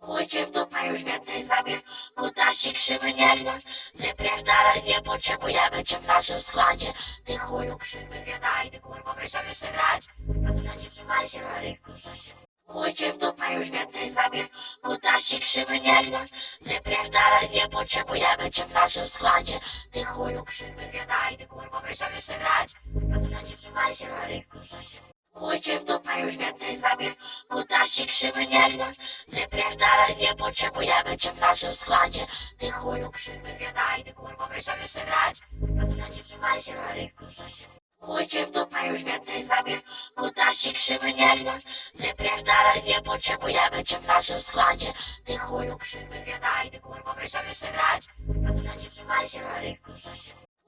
Chujcie w dupę już więcej z nami. Kutasik krzywy nie gra. Wypierdalaj, nie potrzebujemy cię w naszym składzie. Ty chuju krzywy wiedaj, ty kurwo wiesz jak jeszcze grać. Ty na nie trzymaj się na rynku Chujcie w dupę już więcej z nami. Kutasik krzywy nie gra. Wypierdalaj, nie potrzebujemy cię w naszym składzie. Ty chuju krzywy wiedaj, ty kurwo wiesz jak jeszcze grać. Ty na nie trzymaj się na rynku Chujcie w dupę już więcej z nami. Kutasik krzywy nie gra. Wypierdalaj, nie potrzebujemy cię w naszym składzie. Ty chuju krzywy wiedaj, ty wiesz jak jeszcze grać? A ty na nie trzymaj się na rynku Chujcie w dupę już więcej z nami. Kutasik krzywy nie gra. Wypierdalaj, nie potrzebujemy cię w naszym składzie. Ty chuju krzywy wiedaj, ty wiesz jak jeszcze grać? A ty na nie trzymaj się na rynku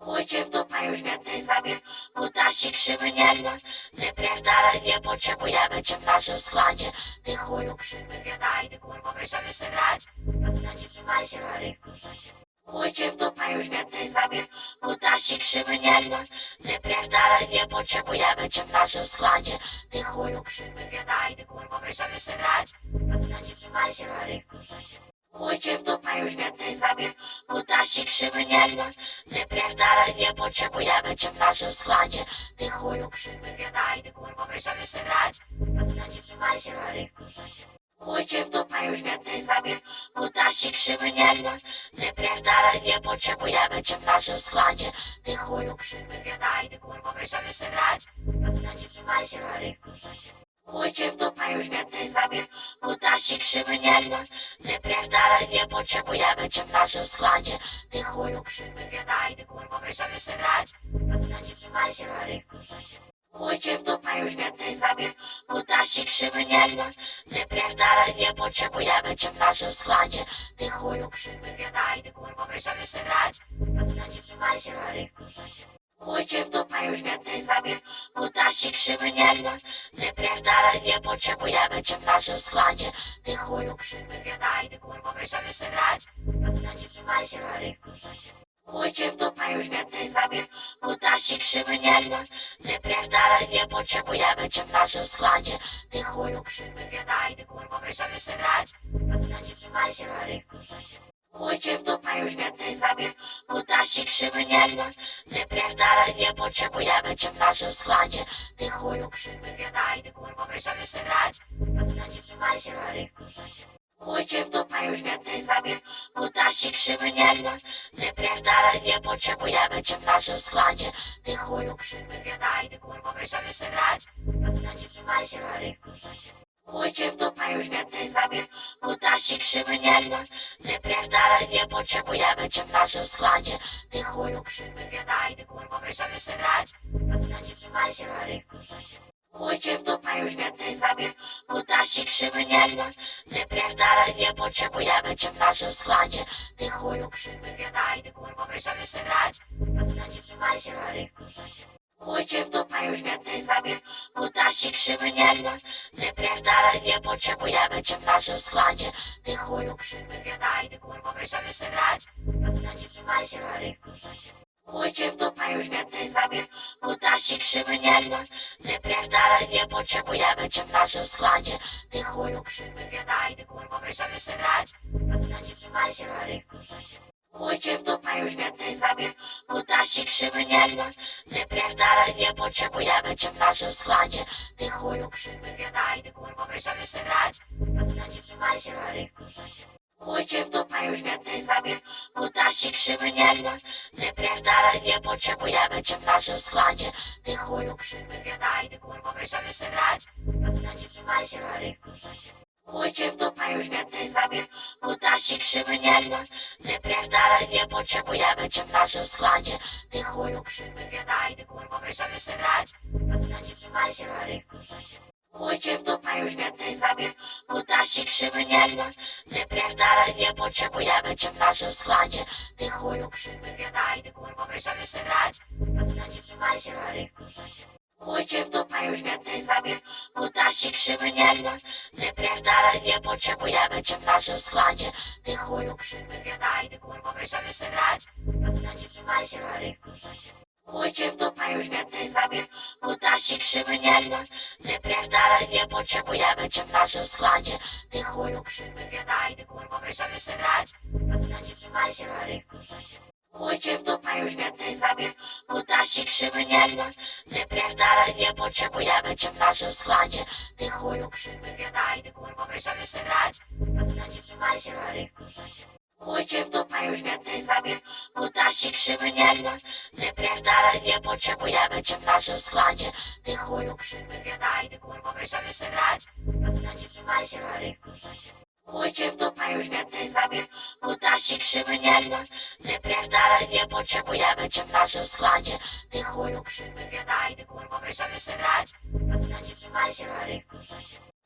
Chujcie w dupę już więcej z nami. Kutasik krzywy nie gra Wypierdalaj, nie potrzebujemy cię w naszym składzie. Ty chuju krzywy wiedaj, ty wiesz jak jeszcze grać? A ty na nie trzymaj się na rynku Chujcie w dupę już więcej z nami. Kutasik krzywy nie gra Wypierdalaj, nie potrzebujemy cię w naszym składzie. Ty chuju krzywy wiedaj, ty wiesz jak jeszcze grać? A ty na nie trzymaj się na rynku Chujcie w dupę już więcej z nami. Kutasik krzywy nie gra. Wypierdalaj, nie potrzebujemy cię w naszym składzie. Ty chuju krzywy wiedaj, ty wiesz jak jeszcze grać. Na nie trzymaj się na rynku Chujcie w dupę już więcej z nami. Kutasik krzywy nie gra. Wypierdalaj, nie potrzebujemy cię w naszym składzie. Ty chuju krzywy wiedaj, ty wiesz jak jeszcze grać. Na nie trzymaj się na rynku Chujcie w dupę już więcej z nami. Kutasik krzywy nie gra. Wypierdalaj, nie potrzebujemy cię w naszym składzie. Ty chuju krzywy wiedaj, ty wiesz jak jeszcze grać? Ty na nie trzymaj się na rynku Chujcie w dupę już więcej z nami. Kutasik krzywy nie gra Wypierdalaj, nie potrzebujemy cię w naszym składzie. Ty chuju krzywy wiedaj, ty wiesz jak jeszcze grać? Ty na nie trzymaj się na rynku Chujcie w dupę już więcej z nami Kutasik Kutasi krzywy nie gna, wypierdalaj, nie potrzebujemy cię w naszym składzie. Ty chuju krzywy, wiedaj, ty kurwo, będziemy jeszcze grać. A ty na nie trzymaj się na rynku, Chuj cię w dupę już więcej z nami, kutasi krzywy nie gna, wypierdalaj, nie potrzebujemy cię w naszym składzie. Ty chuju krzywy, wiedaj, ty kurwo, będziemy jeszcze grać. A ty na nie trzymaj się na rynku, Chuj cię w dupę już więcej z nami, kutasi krzywy nie gna, wypierdalaj, nie potrzebujemy cię w naszym składzie. Ty chuju krzywy, wiedaj, ty kurwo, będziemy jeszcze grać. Na nie trzymaj się na rynku, Chuj cię w dupę już więcej z nami, kutasi krzywy nie gna, wypierdalaj, nie potrzebujemy cię w naszym składzie. Ty chuju krzywy, wiedaj, ty kurwo, będziemy jeszcze grać. Na nie trzymaj się na rynku, Chuj cię w dupę już więcej z nami, kutasi krzywy nie gna, wypierdalaj, nie potrzebujemy cię w naszym składzie. Ty chuju krzywy, wiedaj, ty kurwo, będziemy jeszcze grać. A ty na nie trzymaj się na rynku, Chuj cię w dupę już więcej z nami, kutasi krzywy nie gna, wypierdalaj, nie potrzebujemy cię w naszym składzie. Ty chuju krzywy, wiedaj, ty kurwo, będziemy jeszcze grać. A ty na nie trzymaj się na rynku, Chuj cię w dupę już więcej z nami, kutasi krzywy nie gna, wypierdalaj, nie potrzebujemy cię w naszym składzie. Ty chuju krzywy, wiedaj, ty kurwo, będziemy jeszcze grać. A ty na nie trzymaj się na rynku, Chuj cię w dupę już więcej z nami, kutasi krzywy nie gna, wypierdalaj, nie potrzebujemy cię w naszym składzie. Ty chuju krzywy, wiedaj, ty kurwo, będziemy jeszcze grać. A ty na nie trzymaj się na rynku, Chuj cię w dupę już więcej z nami, kutasi krzywy nie gna, wypierdalaj, nie potrzebujemy cię w naszym składzie. Ty chuju krzywy, wiedaj, ty kurwo, będziemy jeszcze grać. Na nie trzymaj się na rynku, Chuj cię w dupę już więcej z nami, kutasi krzywy nie gna, wypierdalaj, nie potrzebujemy cię w naszym składzie. Ty chuju krzywy, wiedaj, ty kurwo, będziemy jeszcze grać. Na nie trzymaj się na rynku, Chuj cię w dupę już więcej z nami, kutasi krzywy nie gna, wypierdalaj, nie potrzebujemy cię w naszym składzie. Ty chuju krzywy, wiedaj, ty kurwo, będziemy jeszcze grać. Ty na nie trzymaj się na rynku, Chuj cię w dupę już więcej z nami, kutasi krzywy nie gna, wypierdalaj, nie potrzebujemy cię w naszym składzie. Ty chuju krzywy, wiedaj, ty kurwo, będziemy jeszcze grać. Ty na nie trzymaj się na rynku, Chuj cię w dupę już więcej z nami, kutasi krzywy nie gna, wypierdalaj, nie potrzebujemy cię w naszym składzie. Ty chuju krzywy, wiedaj, ty kurwo, będziemy jeszcze grać. A ty na nie trzymaj się na rynku, Chuj cię w dupę już więcej z nami, kutasi krzywy nie gna, wypierdalaj, nie potrzebujemy cię w naszym składzie. Ty chuju krzywy, wiedaj, ty kurwo, będziemy jeszcze grać. A ty na nie trzymaj się na rynku, Chuj cię w dupę już więcej z nami, kutasi krzywy nie gna, wypierdalaj, nie potrzebujemy cię w naszym składzie. Ty chuju krzywy, wiedaj, ty kurwo, będziemy jeszcze grać. Na nie trzymaj się na rynku, Chuj cię w dupę już więcej z nami, kutasi krzywy nie gna, wypierdalaj, nie potrzebujemy cię w naszym składzie. Ty chuju krzywy, wiedaj, ty kurwo, będziemy jeszcze grać. Na nie trzymaj się na rynku, Chuj cię w dupę już więcej z kutasi krzywy nie gna, wypierdalaj, nie potrzebujemy cię w naszym składzie. Ty chuju krzywy, wiedaj, ty kurwo, będziemy jeszcze grać. A ty na nie trzymaj się na rynku,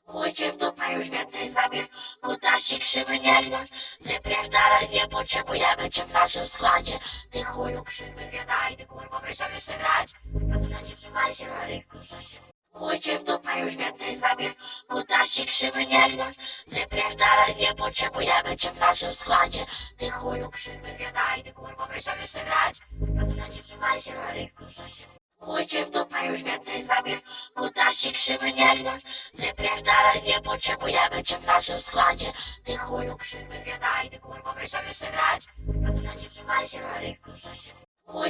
Chuj cię w dupę już więcej z nami, kutasi krzywy nie gna, wypierdalaj, nie potrzebujemy cię w naszym składzie. Ty chuju krzywy, wiedaj, ty kurwo, będziemy jeszcze grać. A ty na nie trzymaj się na rynku, Chuj cię w dupę już więcej z nami, kutasi krzywy nie gna, wypierdalaj, nie potrzebujemy cię w naszym składzie. Ty chuju krzywy, wiedaj, ty kurwo, będziemy jeszcze grać. A ty na nie trzymaj się na rynku, Chuj cię w dupę już więcej z nami, kutasi krzywy nie gna, wypierdalaj, nie potrzebujemy cię w naszym składzie. Ty chuju krzywy, wiedaj, ty kurwo, będziemy jeszcze grać. A ty na nie trzymaj się na rynku, Chuj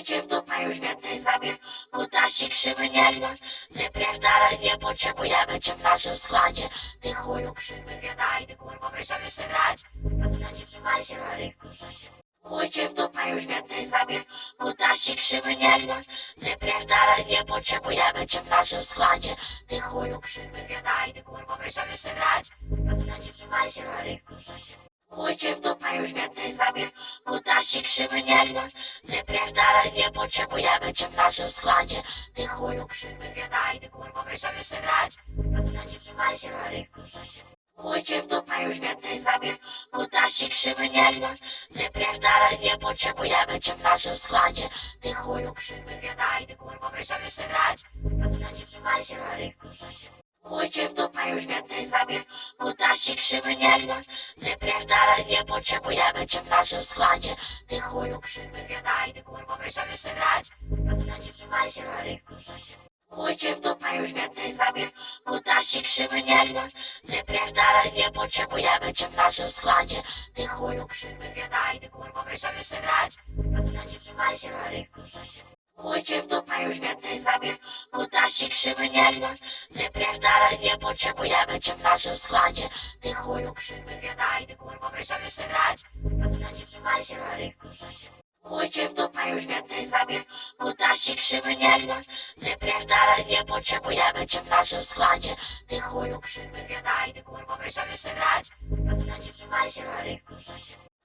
cię w dupę już więcej z nami, kutasi krzywy nie gna, wypierdalaj, nie potrzebujemy cię w naszym składzie. Ty chuju krzywy, wiedaj, ty kurwo, będziemy jeszcze grać. Na nie się na rynku, Chuj cię w dupę już więcej z nami, kutasi krzywy nie gna, wypierdalaj, nie potrzebujemy cię w naszym składzie. Ty chuju krzywy, wiedaj, ty kurwo, będziemy jeszcze grać. Na nie trzymaj się na rynku, Chuj cię w dupę już więcej z nami, kutasi krzywy nie gna, wypierdalaj, nie potrzebujemy cię w naszym składzie. Ty chuju krzywy, wiedaj, ty kurwo, będziemy jeszcze grać. Ty na nie trzymaj się na rynku, Chuj cię w dupę już więcej z nami, kutasi krzywy nie gna, wypierdalaj, nie potrzebujemy cię w naszym składzie. Ty chuju krzywy, wiedaj, ty kurwo, będziemy jeszcze grać. Ty na nie trzymaj trzymajcie na rynku. Chujcie w dupę już więcej z nami, kutasi krzywy nie gra. Wypierdalaj, nie potrzebujemy cię w naszym składzie. Ty chuju krzywy, wiedaj, ty kurwa, będziemy jeszcze grać. A ty na nie trzymajcie na rynku. Chujcie w dupę już więcej z nami, kutasi krzywy nie gra. Wypierdalaj, nie potrzebujemy cię w naszym składzie. Ty chuju krzywy, wiedaj, ty kurwa, będziemy jeszcze grać. A ty na nie trzymajcie na rynku. Chujcie w dupę już więcej z nami, kutasi krzywy nie gra. Wypierdalaj, nie potrzebujemy cię w naszym składzie. Ty chuju krzywy, wiedaj, ty kurwa, będziemy jeszcze grać. Na nie trzymajcie na rynku. Chujcie w dupę już więcej z nami, kutasi krzywy nie gra. Wypierdalaj, nie potrzebujemy cię w naszym składzie. Ty chuju krzywy, wiedaj, ty kurwa, będziemy jeszcze grać. Na nie trzymajcie na rynku.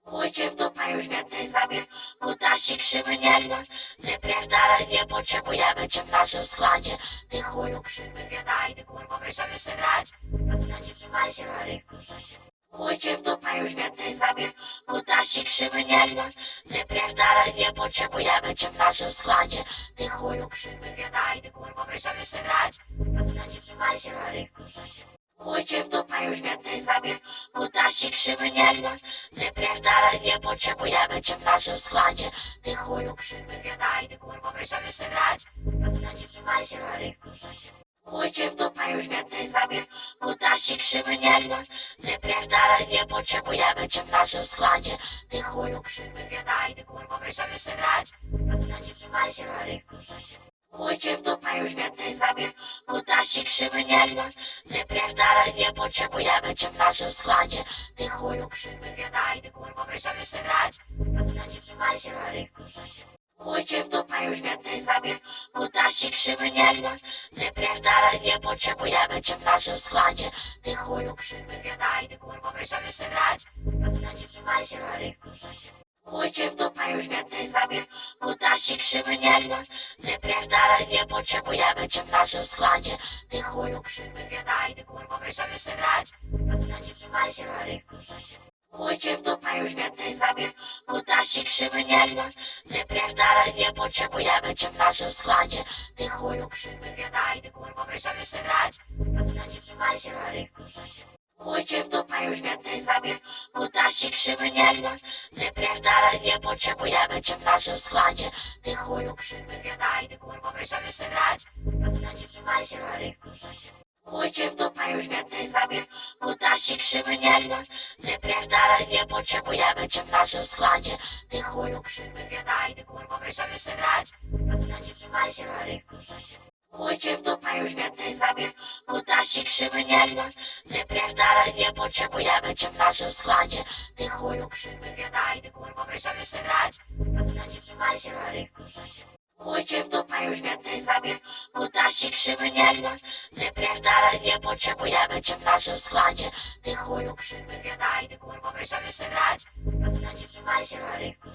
Chujcie w dupę już więcej z nami, kutasi krzywy nie gra. Wypierdalaj, nie potrzebujemy cię w naszym składzie. Ty chuju krzywy, wiedaj, ty kurwa, będziemy jeszcze grać. A ty na nie trzymajcie na rynku. Chujcie w dupę już więcej z nami, kutasi krzywy nie gra. Wypierdalaj, nie potrzebujemy cię w naszym składzie. Ty chuju krzywy, wiedaj, ty kurwa, będziemy jeszcze grać. A ty na nie trzymajcie na rynku. Chujcie w dupę już więcej z nami, kutasi krzywy nie gra. Wypierdalaj, nie potrzebujemy cię w naszym składzie. Ty chuju krzywy, wiedaj, ty kurwa, będziemy jeszcze grać. A ty na nie trzymajcie na rynku. Chujcie w dupę już więcej z nami, kutasi krzywy nie gra. Wypierdalaj, nie potrzebujemy cię w naszym składzie. Ty chuju krzywy, wiedaj, ty kurwa, będziemy jeszcze grać. A ty na nie trzymajcie na rynku. Chujcie w dupę już więcej z nami, kutasi krzywy nie gra. Wypierdalaj, nie potrzebujemy cię w naszym składzie. Ty chuju krzywy, wiedaj, ty kurwa, będziemy jeszcze grać. Na nie trzymajcie na rynku. Chujcie w dupę już więcej z nami, kutasi krzywy nie gra. Wypierdalaj, nie potrzebujemy cię w naszym składzie. Ty chuju krzywy, wiedaj, ty kurwa, będziemy jeszcze grać. Na nie trzymajcie na rynku. Chujcie w dupę już więcej z nami, kutasi krzywy nie gra. Wypierdalaj, nie potrzebujemy cię w naszym składzie. Ty chuju krzywy, wiedaj, ty kurwa, będziemy jeszcze grać. Ty na nie trzymajcie na rynku. Chujcie w dupę już więcej z nami, kutasi krzywy nie gra. Wypierdalaj, nie potrzebujemy cię w naszym składzie. Ty chuju krzywy, wiedaj, ty kurwa, będziemy jeszcze grać. Ty na nie trzymajcie na rynku. Chujcie w dupę już więcej z nami, kutasi krzywy nie gra. Wypierdalaj, nie potrzebujemy cię w naszym składzie. Ty chuju krzywy, wiedaj, ty kurwa, będziemy jeszcze grać. A ty na nie trzymajcie na rynku. Chujcie w dupę już więcej z nami, kutasi krzywy nie gra. Wypierdalaj, nie potrzebujemy cię w naszym składzie. Ty chuju krzywy, wiedaj, ty kurwa, będziemy jeszcze grać. A ty na nie trzymajcie na rynku. Chujcie w dupę już więcej z nami, kutasi krzywy nie gra. Wypierdalaj, nie potrzebujemy cię w naszym składzie. Ty chuju krzywy, wiedaj, ty kurwa, będziemy jeszcze grać. Nie trzymajcie na rynku. Chujcie w dupę już więcej z nami, kutasi krzywy nie gra. Wypierdalaj, nie potrzebujemy cię w naszym składzie. Ty chuju krzywy, wiedaj, ty kurwa, będziemy jeszcze grać. Nie trzymajcie na rynku.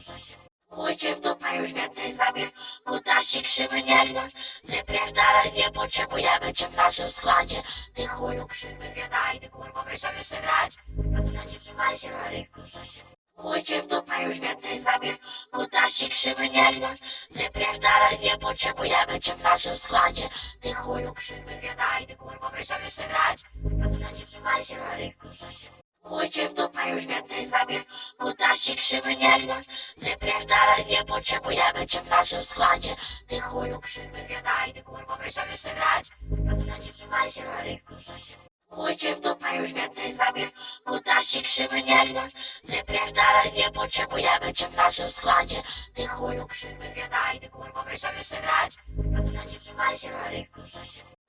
Chujcie w dupę już więcej z nami, kutasi krzywy nie gra. Wypierdalaj, nie potrzebujemy cię w naszym składzie. Ty chuju krzywy, wiedaj, ty kurwa, będziemy jeszcze grać. A ty na nie trzymajcie na rynku. Chujcie w dupę już więcej z nami, kutasi krzywy nie gra. Wypierdalaj, nie potrzebujemy cię w naszym składzie. Ty chuju krzywy, wiedaj, ty kurwa, będziemy jeszcze grać. A ty na nie trzymajcie na rynku. Chujcie w dupę już więcej z nami, kutasi krzywy nie gra. Wypierdalaj, nie potrzebujemy cię w naszym składzie. Ty chuju krzywy, wiedaj, ty kurwa, będziemy jeszcze grać. A ty na nie trzymajcie na rynku. Chujcie w dupę już więcej z nami, kutasi krzywy nie gra. Wypierdalaj, nie potrzebujemy cię w naszym składzie. Ty chuju krzywy, wiedaj, ty kurwa, będziemy jeszcze grać. A ty na nie trzymajcie na rynku.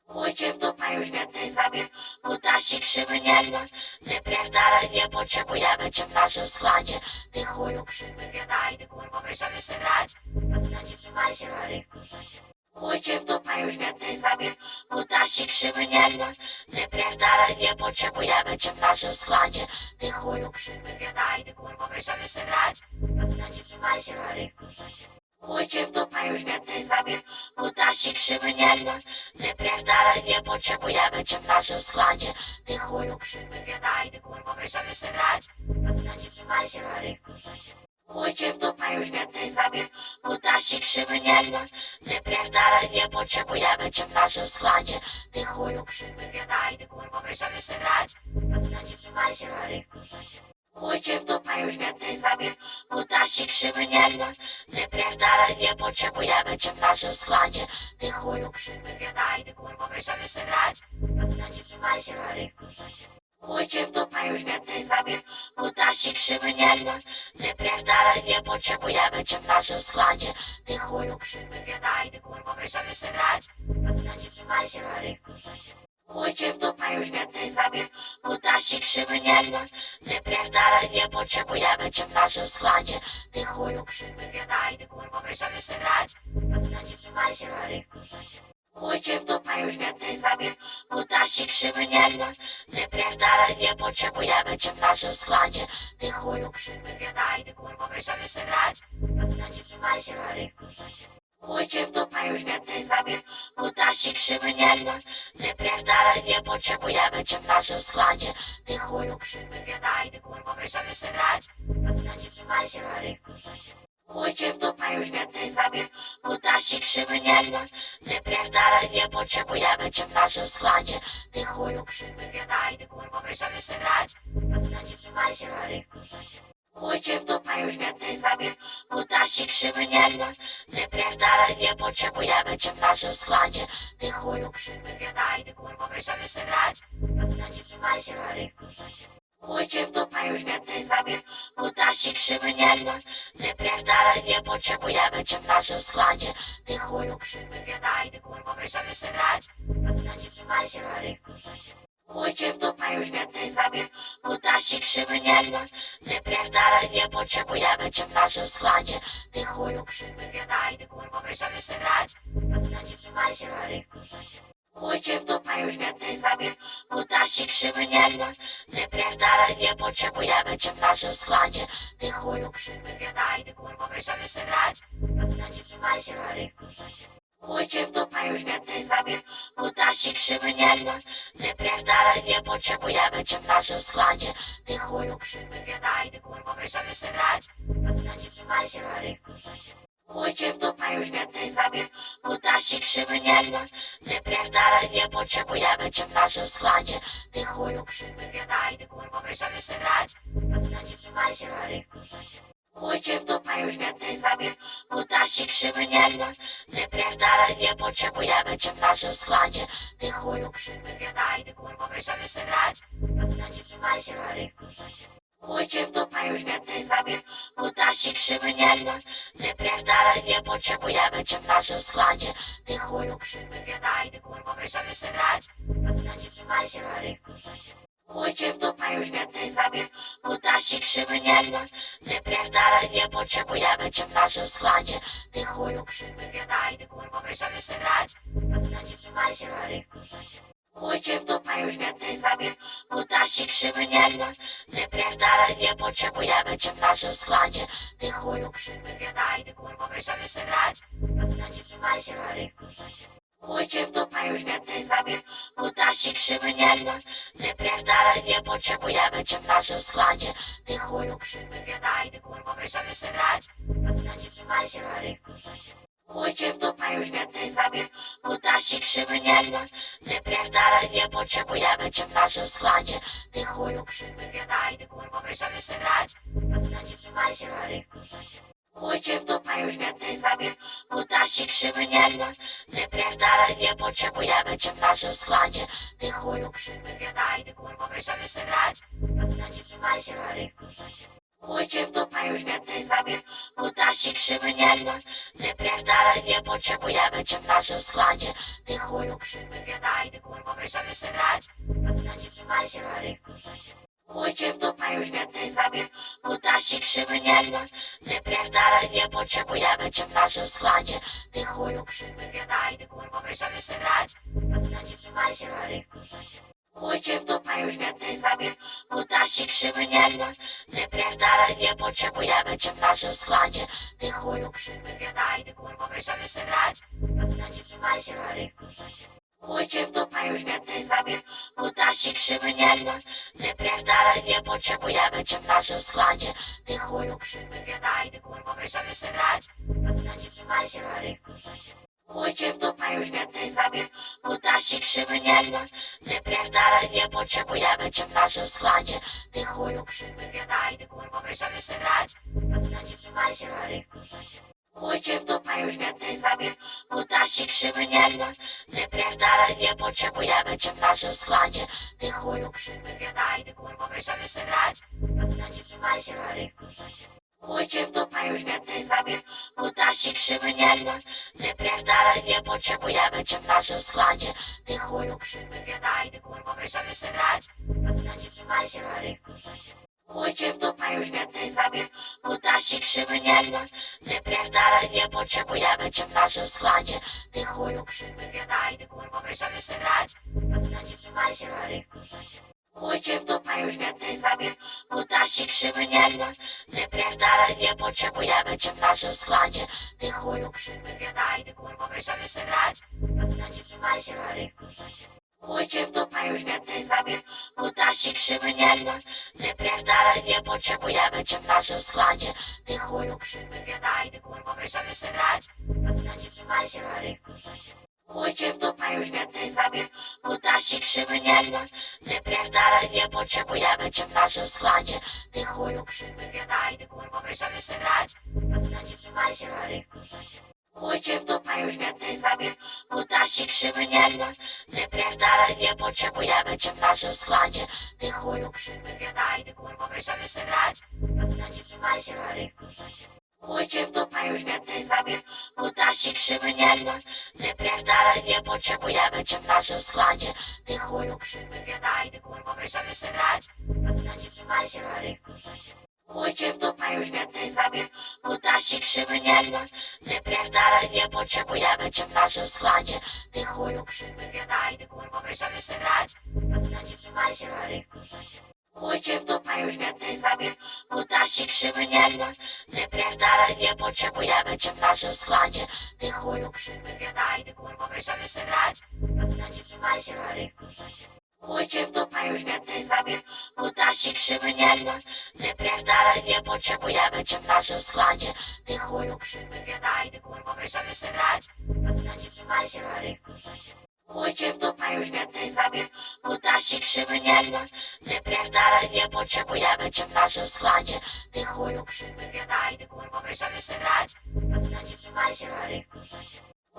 Chujcie w dupę już więcej z nami, kutasi krzywy nie gra. Wypierdalaj, nie potrzebujemy cię w naszym składzie. Ty chuju krzywy, wiedaj, ty kurwa, będziemy jeszcze grać. Na nie trzymajcie na rynku. Chujcie w dupę już więcej z nami, kutasi krzywy nie gra. Wypierdalaj, nie potrzebujemy cię w naszym składzie. Ty chuju krzywy, wiedaj, ty kurwa, będziemy jeszcze grać. Na nie trzymajcie na rynku. Chujcie w dupę już więcej z nami, kutasi krzywy nie gra. Wypierdalaj, nie potrzebujemy cię w naszym składzie. Ty chuju krzywy, wiedaj, ty kurwa, będziemy jeszcze grać. A ty na nie trzymajcie na rynku. Chujcie w dupę już więcej z nami, kutasi krzywy nie gra. Wypierdalaj, nie potrzebujemy cię w naszym składzie. Ty chuju krzywy, wiedaj, ty kurwa, będziemy jeszcze grać. A ty na nie trzymaj się na rynku, Chujcie w dupę już więcej z nami, kutasi krzywy nie gra. Wypierdalaj, nie potrzebujemy cię w naszym składzie. Ty chuju krzywy, wiedaj, ty kurwa, będziemy jeszcze grać. A ty na nie trzymaj się na rynku, Chujcie w dupę już więcej z nami, kutasi krzywy nie gra. Wypierdalaj, nie potrzebujemy cię w naszym składzie. Ty chuju krzywy, wiedaj, ty kurwa, będziemy jeszcze grać. A ty na nie trzymaj się na rynku, Chujcie w dupę już więcej z nami, kutasi krzywy nie gra. Wypierdalaj, nie potrzebujemy cię w naszym składzie. Ty chuju krzywy, wiedaj, ty kurwa, będziemy jeszcze grać. Na nie trzymaj się na rynku, Chujcie w dupę już więcej z nami, kutasi krzywy nie gra. Wypierdalaj, nie potrzebujemy cię w naszym składzie. Ty chuju krzywy, wiedaj, ty kurwa, będziemy jeszcze grać. Na nie trzymaj się na rynku, Chujcie w dupę już więcej z nami, kutasi krzywy nie gra. Wypierdalaj, nie potrzebujemy cię w naszym składzie. Ty chuju krzywy, wiedaj, ty kurwa, będziemy jeszcze grać. A ty na nie trzymaj się na rynku, Chujcie w dupę już więcej z nami, kutasi krzywy nie gra. Wypierdalaj, nie potrzebujemy cię w naszym składzie. Ty chuju krzywy, wiedaj, ty kurwa, będziemy jeszcze grać. A ty na nie trzymaj się na rynku, Chujcie w dupę już więcej z nami, kutasi krzywy nie gra. Wypierdalaj, nie potrzebujemy cię w naszym składzie. Ty chuju krzywy, wiedaj, ty kurwa, będziemy jeszcze grać. A ty na nie trzymaj się na rynku, Chujcie w dupę już więcej z nami, kutasi krzywy nie gra. Wypierdalaj, nie potrzebujemy cię w naszym składzie. Ty chuju krzywy, wiedaj, ty kurwa, będziemy jeszcze grać. A ty na nie trzymaj się na rynku, Chujcie w dupę już więcej z nami, kutasi krzywy nie gra. Wypierdalaj, nie potrzebujemy cię w naszym składzie. Ty chuju krzywy, wiedaj, ty kurwa, będziemy jeszcze grać. Na nie trzymaj się na rynku, Chujcie w dupę już więcej z nami, kutasi krzywy nie gra. Wypierdalaj, nie potrzebujemy cię w naszym składzie. Ty chuju krzywy, wiedaj, ty kurwa, będziemy jeszcze grać. Na nie trzymaj się na rynku, Chujcie w dupę już więcej z nami, kutasi krzywy nie gra. Wypierdalaj, nie potrzebujemy cię w naszym składzie. Ty chuju krzywy, wiedaj, ty kurwa, będziemy jeszcze grać. Ty na nie trzymaj się na rynku, Chujcie w dupę już więcej z nami, kutasi krzywy nie gra. Wypierdalaj, nie potrzebujemy cię w naszym składzie. Ty chuju krzywy, wiedaj, ty kurwa, będziemy jeszcze grać. Ty na nie trzymaj się na rynku, Chujcie w dupę już więcej z nami, kutasi krzywy nie gra. Wypierdalaj, nie potrzebujemy cię w naszym składzie. Ty chuju krzywy, wiedaj, ty kurwa, będziemy jeszcze grać. A ty na nie trzymaj się na rynku, Chujcie w dupę już więcej z nami, kutasi krzywy nie gra. Wypierdalaj, nie potrzebujemy cię w naszym składzie. Ty chuju krzywy, wiedaj, ty kurwa, będziemy jeszcze grać. A ty na nie trzymaj się na rynku, Chujcie w dupę już więcej z nami, kutasi krzywy nie gra. Wypierdalaj, nie potrzebujemy cię w naszym składzie. Ty chuju krzywy, wiedaj, ty kurwa, będziemy jeszcze grać. Nie trzymaj się na rynku, Chujcie w dupę już więcej z nami, kutasi krzywy nie gra. Wypierdalaj, nie potrzebujemy cię w naszym składzie. Ty chuju krzywy, wiedaj, ty kurwa, będziemy jeszcze grać. Nie trzymaj się na rynku, Chujcie w dupę już więcej z nami, kutasi krzywy nie gra. Wypierdalaj, nie potrzebujemy cię w naszym składzie. Ty chuju krzywy, wiedaj, ty kurwa, będziemy jeszcze grać. A ty na nie trzymaj się na rynku, Chujcie w dupę już więcej z nami, kutasi krzywy nie gra. Wypierdalaj, nie potrzebujemy cię w naszym składzie. Ty chuju krzywy, wiedaj, ty kurwa, będziemy jeszcze grać. A ty na nie trzymaj się na rynku, Chujcie w dupę już więcej z nami, kutasi krzywy nie gra. Wypierdalaj, nie potrzebujemy cię w naszym składzie. Ty chuju krzywy, wiedaj, ty kurwa, będziemy jeszcze grać. A ty na nie trzymaj się na rynku, Chujcie w dupę już więcej z nami, kutasi krzywy nie gra. Wypierdalaj, nie potrzebujemy cię w naszym składzie. Ty chuju krzywy, wiedaj, ty kurwa, będziemy jeszcze grać. A ty na nie trzymaj się na rynku, Chujcie w dupę już więcej z nami, kutasi krzywy nie gra. Wypierdalaj, nie potrzebujemy cię w naszym składzie. Ty chuju krzywy, wiedaj, ty kurwa, będziemy jeszcze grać. Na nie trzymaj się na rynku, Chujcie w dupę już więcej z nami, kutasi krzywy nie gra. Wypierdalaj, nie potrzebujemy cię w naszym składzie. Ty chuju krzywy, wiedaj, ty kurwa, będziemy jeszcze grać. Na nie trzymaj się na rynku, Chujcie w dupę już więcej z nami, kutasik krzywy nie gra. Wypierdalaj, nie potrzebujemy cię w naszym składzie. Ty chuju krzywy, wiedaj, ty kurwa, będziemy jeszcze grać. Ty na nie trzymaj się na rynku, Chujcie w dupę już więcej z nami, kutasik krzywy nie gra. Wypierdalaj, nie potrzebujemy cię w naszym składzie. Ty chuju krzywy, wiedaj, ty kurwa, będziemy jeszcze grać. Ty na nie trzymaj się na rynku, Chujcie w dupę już więcej z nami, kutasik krzywy nie gra. Wypierdalaj, nie potrzebujemy cię w naszym składzie. Ty chuju krzywy, wiedaj, ty kurwa, będziemy jeszcze grać. A ty na nie trzymaj się na rynku, Chujcie w dupę już więcej z nami, kutasik krzywy nie gra. Wypierdalaj, nie potrzebujemy cię w naszym składzie. Ty chuju krzywy, wiedaj, ty kurwa, będziemy jeszcze grać. A ty na nie trzymaj się na rynku, Chujcie w dupę już więcej z nami, kutasik krzywy nie gra. Wypierdalaj, nie potrzebujemy cię w naszym składzie. Ty chuju krzywy, wiedaj, ty kurwa, będziemy jeszcze grać. Na nie trzymaj się na rynku, Chujcie w dupę już więcej z nami, kutasik krzywy nie gra. Wypierdalaj, nie potrzebujemy cię w naszym składzie. Ty chuju krzywy, wiedaj, ty kurwa, będziemy jeszcze grać. Na nie trzymaj się na rynku, Chujcie w dupę już więcej z nami, kutasik krzywy nie gra. Wypierdalaj, nie potrzebujemy cię w naszym składzie. Ty chuju krzywy, wiedaj, ty kurwa, będziemy jeszcze grać. A ty na nie trzymaj się na rynku, Chujcie w dupę już więcej z nami, kutasik krzywy nie gra. Wypierdalaj, nie potrzebujemy cię w naszym składzie. Ty chuju krzywy, wiedaj, ty kurwa, będziemy jeszcze grać. A ty na nie trzymaj się na rynku, Chujcie w dupę już więcej z nami, kutasik krzywy nie gra. Wypierdalaj, nie potrzebujemy cię w naszym składzie. Ty chuju krzywy, wiedaj, ty kurwa, będziemy jeszcze grać. A ty na nie trzymaj się na rynku, Chujcie w dupę już więcej z nami, kutasik krzywy nie gra. Wypierdalaj, nie potrzebujemy cię w naszym składzie. Ty chuju krzywy, wiedaj, ty kurwa, będziemy jeszcze grać. A ty na nie trzymaj się na rynku, Chujcie w dupę już więcej z nami, kutasik krzywy nie gra. Wypierdalaj, nie potrzebujemy cię w naszym składzie. Ty chuju krzywy, wiedaj, ty kurwa, będziemy jeszcze grać. Na nie trzymaj się na rynku, Chujcie w dupę już więcej z nami, kutasik krzywy nie gra. Wypierdalaj, nie potrzebujemy cię w naszym składzie. Ty chuju krzywy, wiedaj, ty kurwa, będziemy jeszcze grać. Na nie trzymaj się na rynku, Chujcie w dupę już więcej z nami, kutasik krzywy nie gra. Wypierdalaj, nie potrzebujemy cię w naszym składzie. Ty chuju krzywy, wiedaj, ty kurwa, będziemy jeszcze grać. Ty na nie trzymaj się na rynku, Chujcie w dupę już więcej z nami, kutasik krzywy nie gra. Wypierdalaj, nie potrzebujemy cię w naszym składzie. Ty chuju krzywy, wiedaj, ty kurwa, będziemy jeszcze grać. Ty na nie trzymaj się na rynku,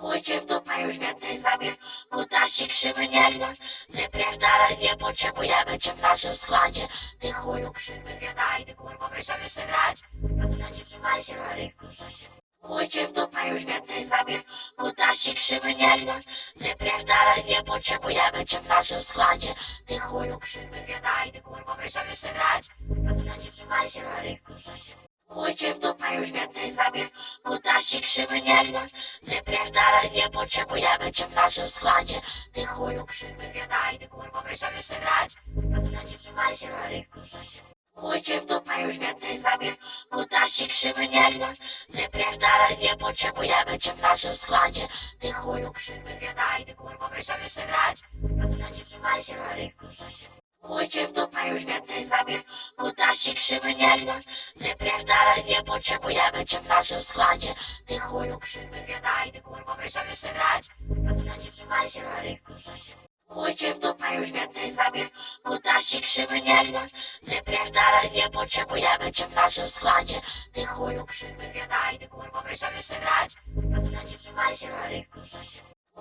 Chujcie w dupę już więcej z nami, kutasik krzywy nie gra. Wypierdalaj, nie potrzebujemy cię w naszym składzie. Ty chuju krzywy, wiedaj, ty kurwa, będziemy jeszcze grać. A ty na nie trzymaj się na rynku, Chujcie w dupę już więcej z nami, kutasik krzywy nie gra. Wypierdalaj, nie potrzebujemy cię w naszym składzie. Ty chuju krzywy, wiedaj, ty kurwa, będziemy jeszcze grać. A ty na nie trzymaj się na rynku, Chujcie w dupę już więcej z nami, kutasik krzywy nie gra. Wypierdalaj, nie potrzebujemy cię w naszym składzie. Ty chuju krzywy, wiedaj, ty kurwa, będziemy jeszcze grać. Nie trzymaj się na rynku, Chujcie w dupę już więcej z nami, kutasik krzywy nie gra. Wypierdalaj, nie potrzebujemy cię w naszym składzie. Ty chuju krzywy, wiedaj, ty kurwa, będziemy jeszcze grać. Nie trzymaj się na rynku, Chujcie w dupę już więcej z nami, kutasik krzywy nie gra. Wypierdalaj, nie potrzebujemy cię w naszym składzie. Ty chuju krzywy, wiedaj, ty kurwa, będziemy jeszcze grać. A ty na nie trzymaj się na rynku, Chujcie w dupę już więcej z nami, kutasik krzywy nie gra. Wypierdalaj, nie potrzebujemy cię w naszym składzie. Ty chuju krzywy, wiedaj, ty kurwa, będziemy jeszcze grać. A ty na nie trzymaj się na rynku,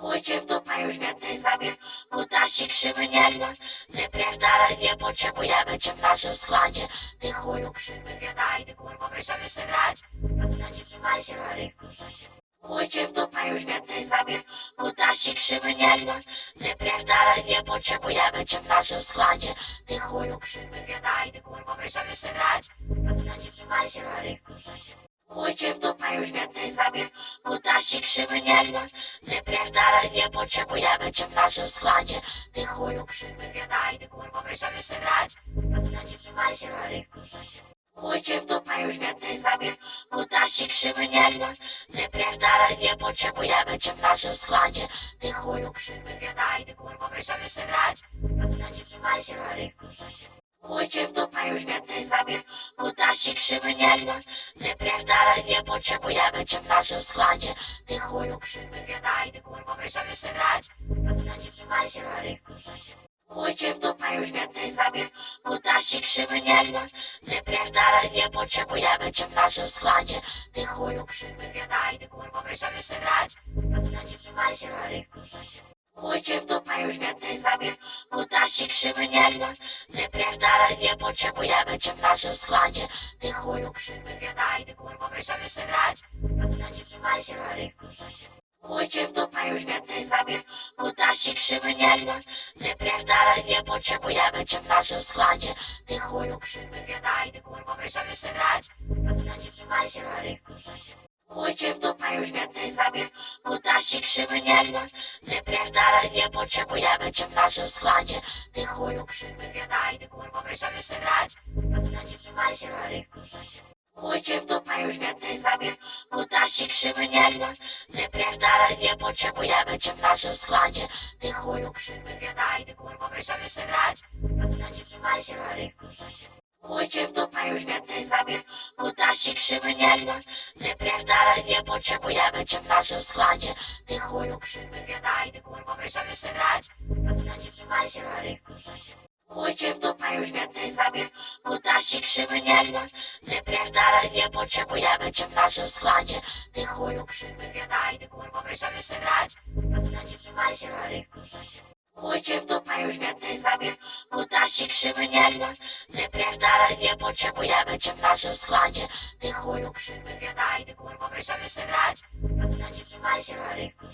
Chujcie w dupę już więcej z nami, kutasik krzywy nie gra. Wypierdalaj, nie potrzebujemy cię w naszym składzie. Ty chuju krzywy, wiedaj, ty kurwa, będziemy jeszcze grać. A ty na nie trzymaj się na rynku, Chujcie w dupę już więcej z nami, kutasik krzywy nie gra. Wypierdalaj, nie potrzebujemy cię w naszym składzie. Ty chuju krzywy, wiedaj, ty kurwa, będziemy jeszcze grać. A ty na nie trzymaj się na rynku, Chujcie w dupę już więcej z nami, kutasik krzywy nie gra. Wypierdalaj, nie potrzebujemy cię w naszym składzie. Ty chuju krzywy, wiedaj, ty kurwa, będziemy jeszcze grać. Na nie się na rynku, Chuj w dupę już więcej z nami. Kutasi krzywy nie gra. Wypierdalaj, nie potrzebujemy cię w naszym składzie. Ty chuju krzywy Wiedaj, ty kurwo, będziemy jeszcze grać. Na nie trzymaj się na rynku Chuj cię w dupę już więcej z nami. Kutasi krzywy nie gra. Wypierdalaj, nie potrzebujemy cię w naszym składzie. Ty chuju krzywy Wiedaj, ty kurwo, będziemy jeszcze grać? Ty na nie trzymaj się na rynku Chuj cię w dupę już więcej z nami. Kutasi krzywy nie gra. Wypierdalaj, nie potrzebujemy cię w naszym składzie. Ty chuju krzywy Wiedaj, ty kurwo, będziemy jeszcze grać? Ty na nie trzymaj się na rynku Chuj cię w dupę już więcej z nami. Kutasi krzywy nie gra Wypierdalaj, nie potrzebujemy cię w naszym składzie. Ty chuju krzywy Wiedaj, ty kurwo, będziemy jeszcze grać? A ty na nie trzymaj się na rynku Chuj cię w dupę już więcej z nami. Kutasi krzywy nie gra Wypierdalaj, nie potrzebujemy cię w naszym składzie. Ty chuju krzywy Wiedaj, ty kurwo, będziemy jeszcze grać? A ty na nie trzymaj się na rynku Chuj cię w dupę już więcej z nami. Kutasi krzywy nie gra. Wypierdalaj, nie potrzebujemy cię w naszym składzie. Ty chuju krzywy Wiedaj, ty kurwo, będziemy jeszcze grać. Na nie trzymaj się na rynku Chuj cię w dupę już więcej z nami. Kutasi krzywy nie gra. Wypierdalaj, nie potrzebujemy cię w naszym składzie. Ty chuju krzywy Wiedaj, ty kurwo, będziemy jeszcze grać. Na nie trzymaj się na rynku Chuj cię w dupę już więcej z nami. Kutasi krzywy nie gra Wypierdalaj, nie potrzebujemy cię w naszym składzie. Ty chuju krzywy Wiedaj, ty kurwo, będziemy jeszcze grać? A ty na nie trzymaj się na rynku Chuj cię w dupę już więcej z nami. Kutasi krzywy nie gra Wypierdalaj, nie potrzebujemy cię w naszym składzie. Ty chuju krzywy Wiedaj, ty kurwo, będziemy jeszcze grać? A ty na nie trzymaj się na rynku Chuj cię w dupę już więcej z nami. Kutasi krzywy nie gra Wypierdalaj, nie potrzebujemy cię w naszym składzie. Ty chuju krzywy Wiedaj, ty kurwo, będziemy jeszcze grać? A ty na nie trzymaj się na rynku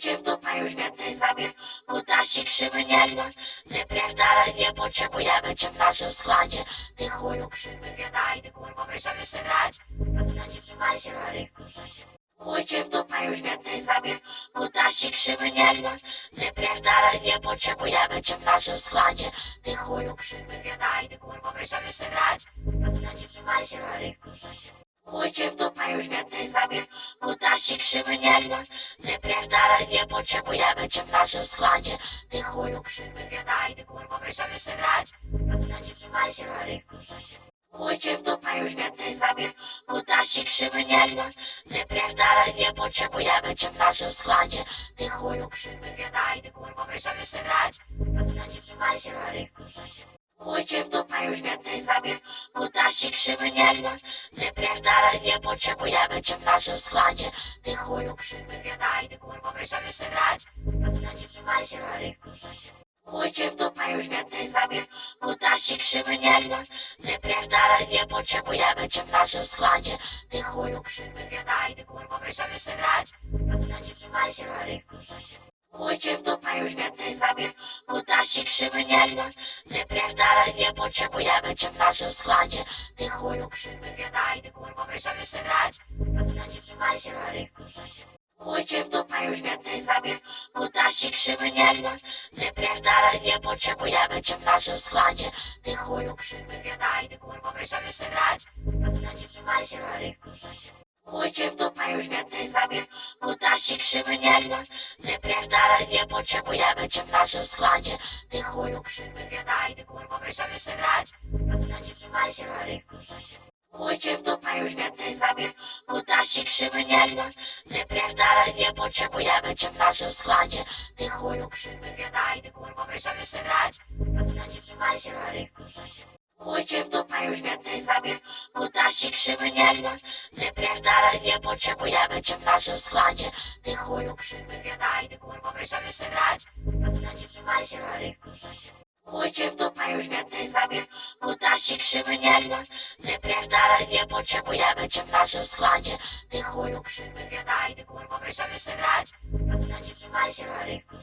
cię w dupę już więcej z nami. Kutasi krzywy nie gra Wypierdalaj, nie potrzebujemy cię w naszym składzie. Ty chuju krzywy Wiedaj, ty kurwo, będziemy jeszcze grać? A ty na nie trzymaj się na rynku cię w dupę już więcej z nami. Kutasi krzywy nie gra. Wypierdalaj, nie potrzebujemy cię w naszym składzie. Ty chuju krzywy Wiedaj, ty kurwo, będziemy jeszcze grać. Na nie się na rynku Chuj cię w dupę już więcej z nami. Kutasi krzywy nie gra. Wypierdalaj, nie potrzebujemy cię w naszym składzie. Ty chuju krzywy Wiedaj, ty kurwo, będziemy jeszcze grać. Na nie trzymaj się na rynku Chuj cię w dupę już więcej z nami. Kutasi krzywy nie gra. Wypierdalaj, nie potrzebujemy cię w naszym składzie. Ty chuju krzywy Wiedaj, ty kurwo, będziemy jeszcze grać? Ty na nie trzymaj się na rynku Chuj cię w dupę już więcej z nami. Kutasi krzywy nie gra. Wypierdalaj, nie potrzebujemy cię w naszym składzie. Ty chuju krzywy Wiedaj, ty kurwo, będziemy jeszcze grać? Ty na nie trzymaj się na rynku Chuj cię w dupę już więcej z nami. Kutasi krzywy nie gra Wypierdalaj, nie potrzebujemy cię w naszym składzie. Ty chuju krzywy Wiedaj, ty kurwo, będziemy jeszcze grać? A ty na nie trzymaj się na rynku cię w dupę już więcej z nami. Kutasi krzywy nie gra Wypierdalaj, nie potrzebujemy cię w naszym składzie. Ty chuju krzywy Wiedaj, ty kurwo, będziemy jeszcze grać? A ty na nie trzymaj się na rynku cię w dupę już więcej z nami. Kutasi krzywy nie gra. Wypierdalaj, nie potrzebujemy cię w naszym składzie. Ty chuju krzywy Wiedaj, ty kurwo, będziemy jeszcze grać. Nie trzymaj się na rynku Chuj cię w dupę już więcej z nami. Kutasi krzywy nie gra. Wypierdalaj, nie potrzebujemy cię w naszym składzie. Ty chuju krzywy Wiedaj, ty kurwo, będziemy jeszcze grać. Nie trzymaj się na rynku Chuj cię w dupę już więcej z nami. Kutasi krzywy nie gra. Wypierdalaj, nie potrzebujemy cię w naszym składzie. Ty chuju krzywy Wiedaj, ty kurwo, będziemy jeszcze grać? A ty na nie trzymaj się na rynku Chuj cię w dupę już więcej z nami. Kutasi krzywy nie gra. Wypierdalaj, nie potrzebujemy cię w naszym składzie. Ty chuju krzywy Wiedaj, ty kurwo, będziemy jeszcze grać? A ty na nie trzymaj się na rynku Chuj cię w dupę już więcej z nami Kutasi krzywy nie gra Wypierdalaj, nie potrzebujemy cię w naszym składzie. Ty chuju krzywy Wiedaj, ty kurwo, będziemy jeszcze grać? A ty nie trzymaj się na rynku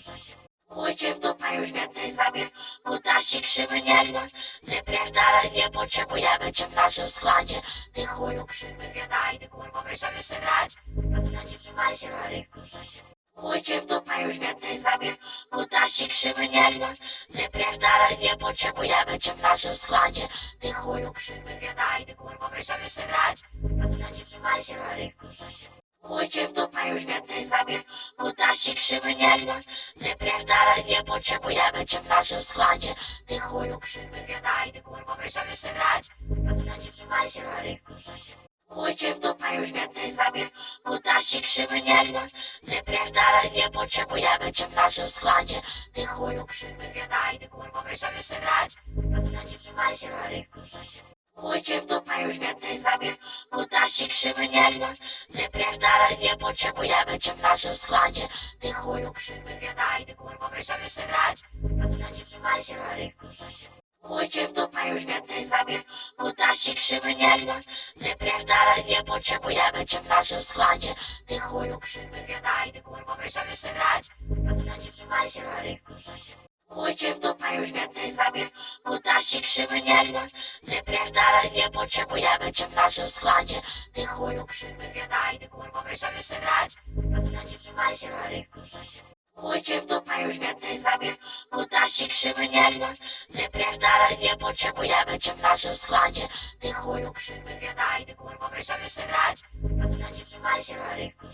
Chuj cię w dupę już więcej z nami. Kutasi krzywy nie gra Wypierdalaj, nie potrzebujemy cię w naszym składzie. Ty chuju krzywy Wiedaj, ty kurwo, będziemy jeszcze grać? A ty nie trzymaj się na rynku Chujcie w dupę już więcej z nami, kutasi krzywy nie gra. Wypierdalaj, nie potrzebujemy cię w naszym składzie. Ty chuju krzywy, nie daj, ty kurwa, będziemy jeszcze grać. Na nie się na rynku, Chujcie w dupę już więcej z nami, kutasi krzywy nie gra. Wypierdalaj, nie potrzebujemy cię w naszym składzie. Ty chuju krzywy, nie daj, ty kurwa, będziemy jeszcze grać. Na nie trzymaj się na rynku, Chujcie w dupę już więcej z nami, kutasi krzywy nie gra. Wypierdalaj, nie potrzebujemy cię w naszym składzie. Ty chuju krzywy, daj, ty kurwa, będziemy jeszcze grać. Ty na nie trzymaj się na rynku, Chujcie w dupę już więcej z nami, kutasi krzywy nie gra. Wypierdalaj, nie potrzebujemy cię w naszym składzie. Ty chuju krzywy, daj, ty kurwa, będziemy jeszcze grać. Ty na nie trzymaj się na rynku, Chujcie w dupę już więcej z nami, kutasi krzywy nie gra. Wypierdalaj, nie potrzebujemy cię w naszym składzie. Ty chuju krzywy, nie daj, ty kurwa, będziemy jeszcze grać. A ty na nie trzymaj się na rynku, Chujcie w dupę już więcej z nami, kutasi krzywy nie gra. Wypierdalaj, nie potrzebujemy cię w naszym składzie. Ty chuju krzywy, nie daj, ty kurwa, będziemy jeszcze grać. A ty na nie trzymaj się na rynku, Chujcie w dupę już więcej z nami, kutasi krzywy nie gra. Wypierdalaj, nie potrzebujemy cię w naszym składzie. Ty chuju krzywy, nie daj, ty kurwa, będziemy jeszcze grać. Na nie trzymaj się na rynku,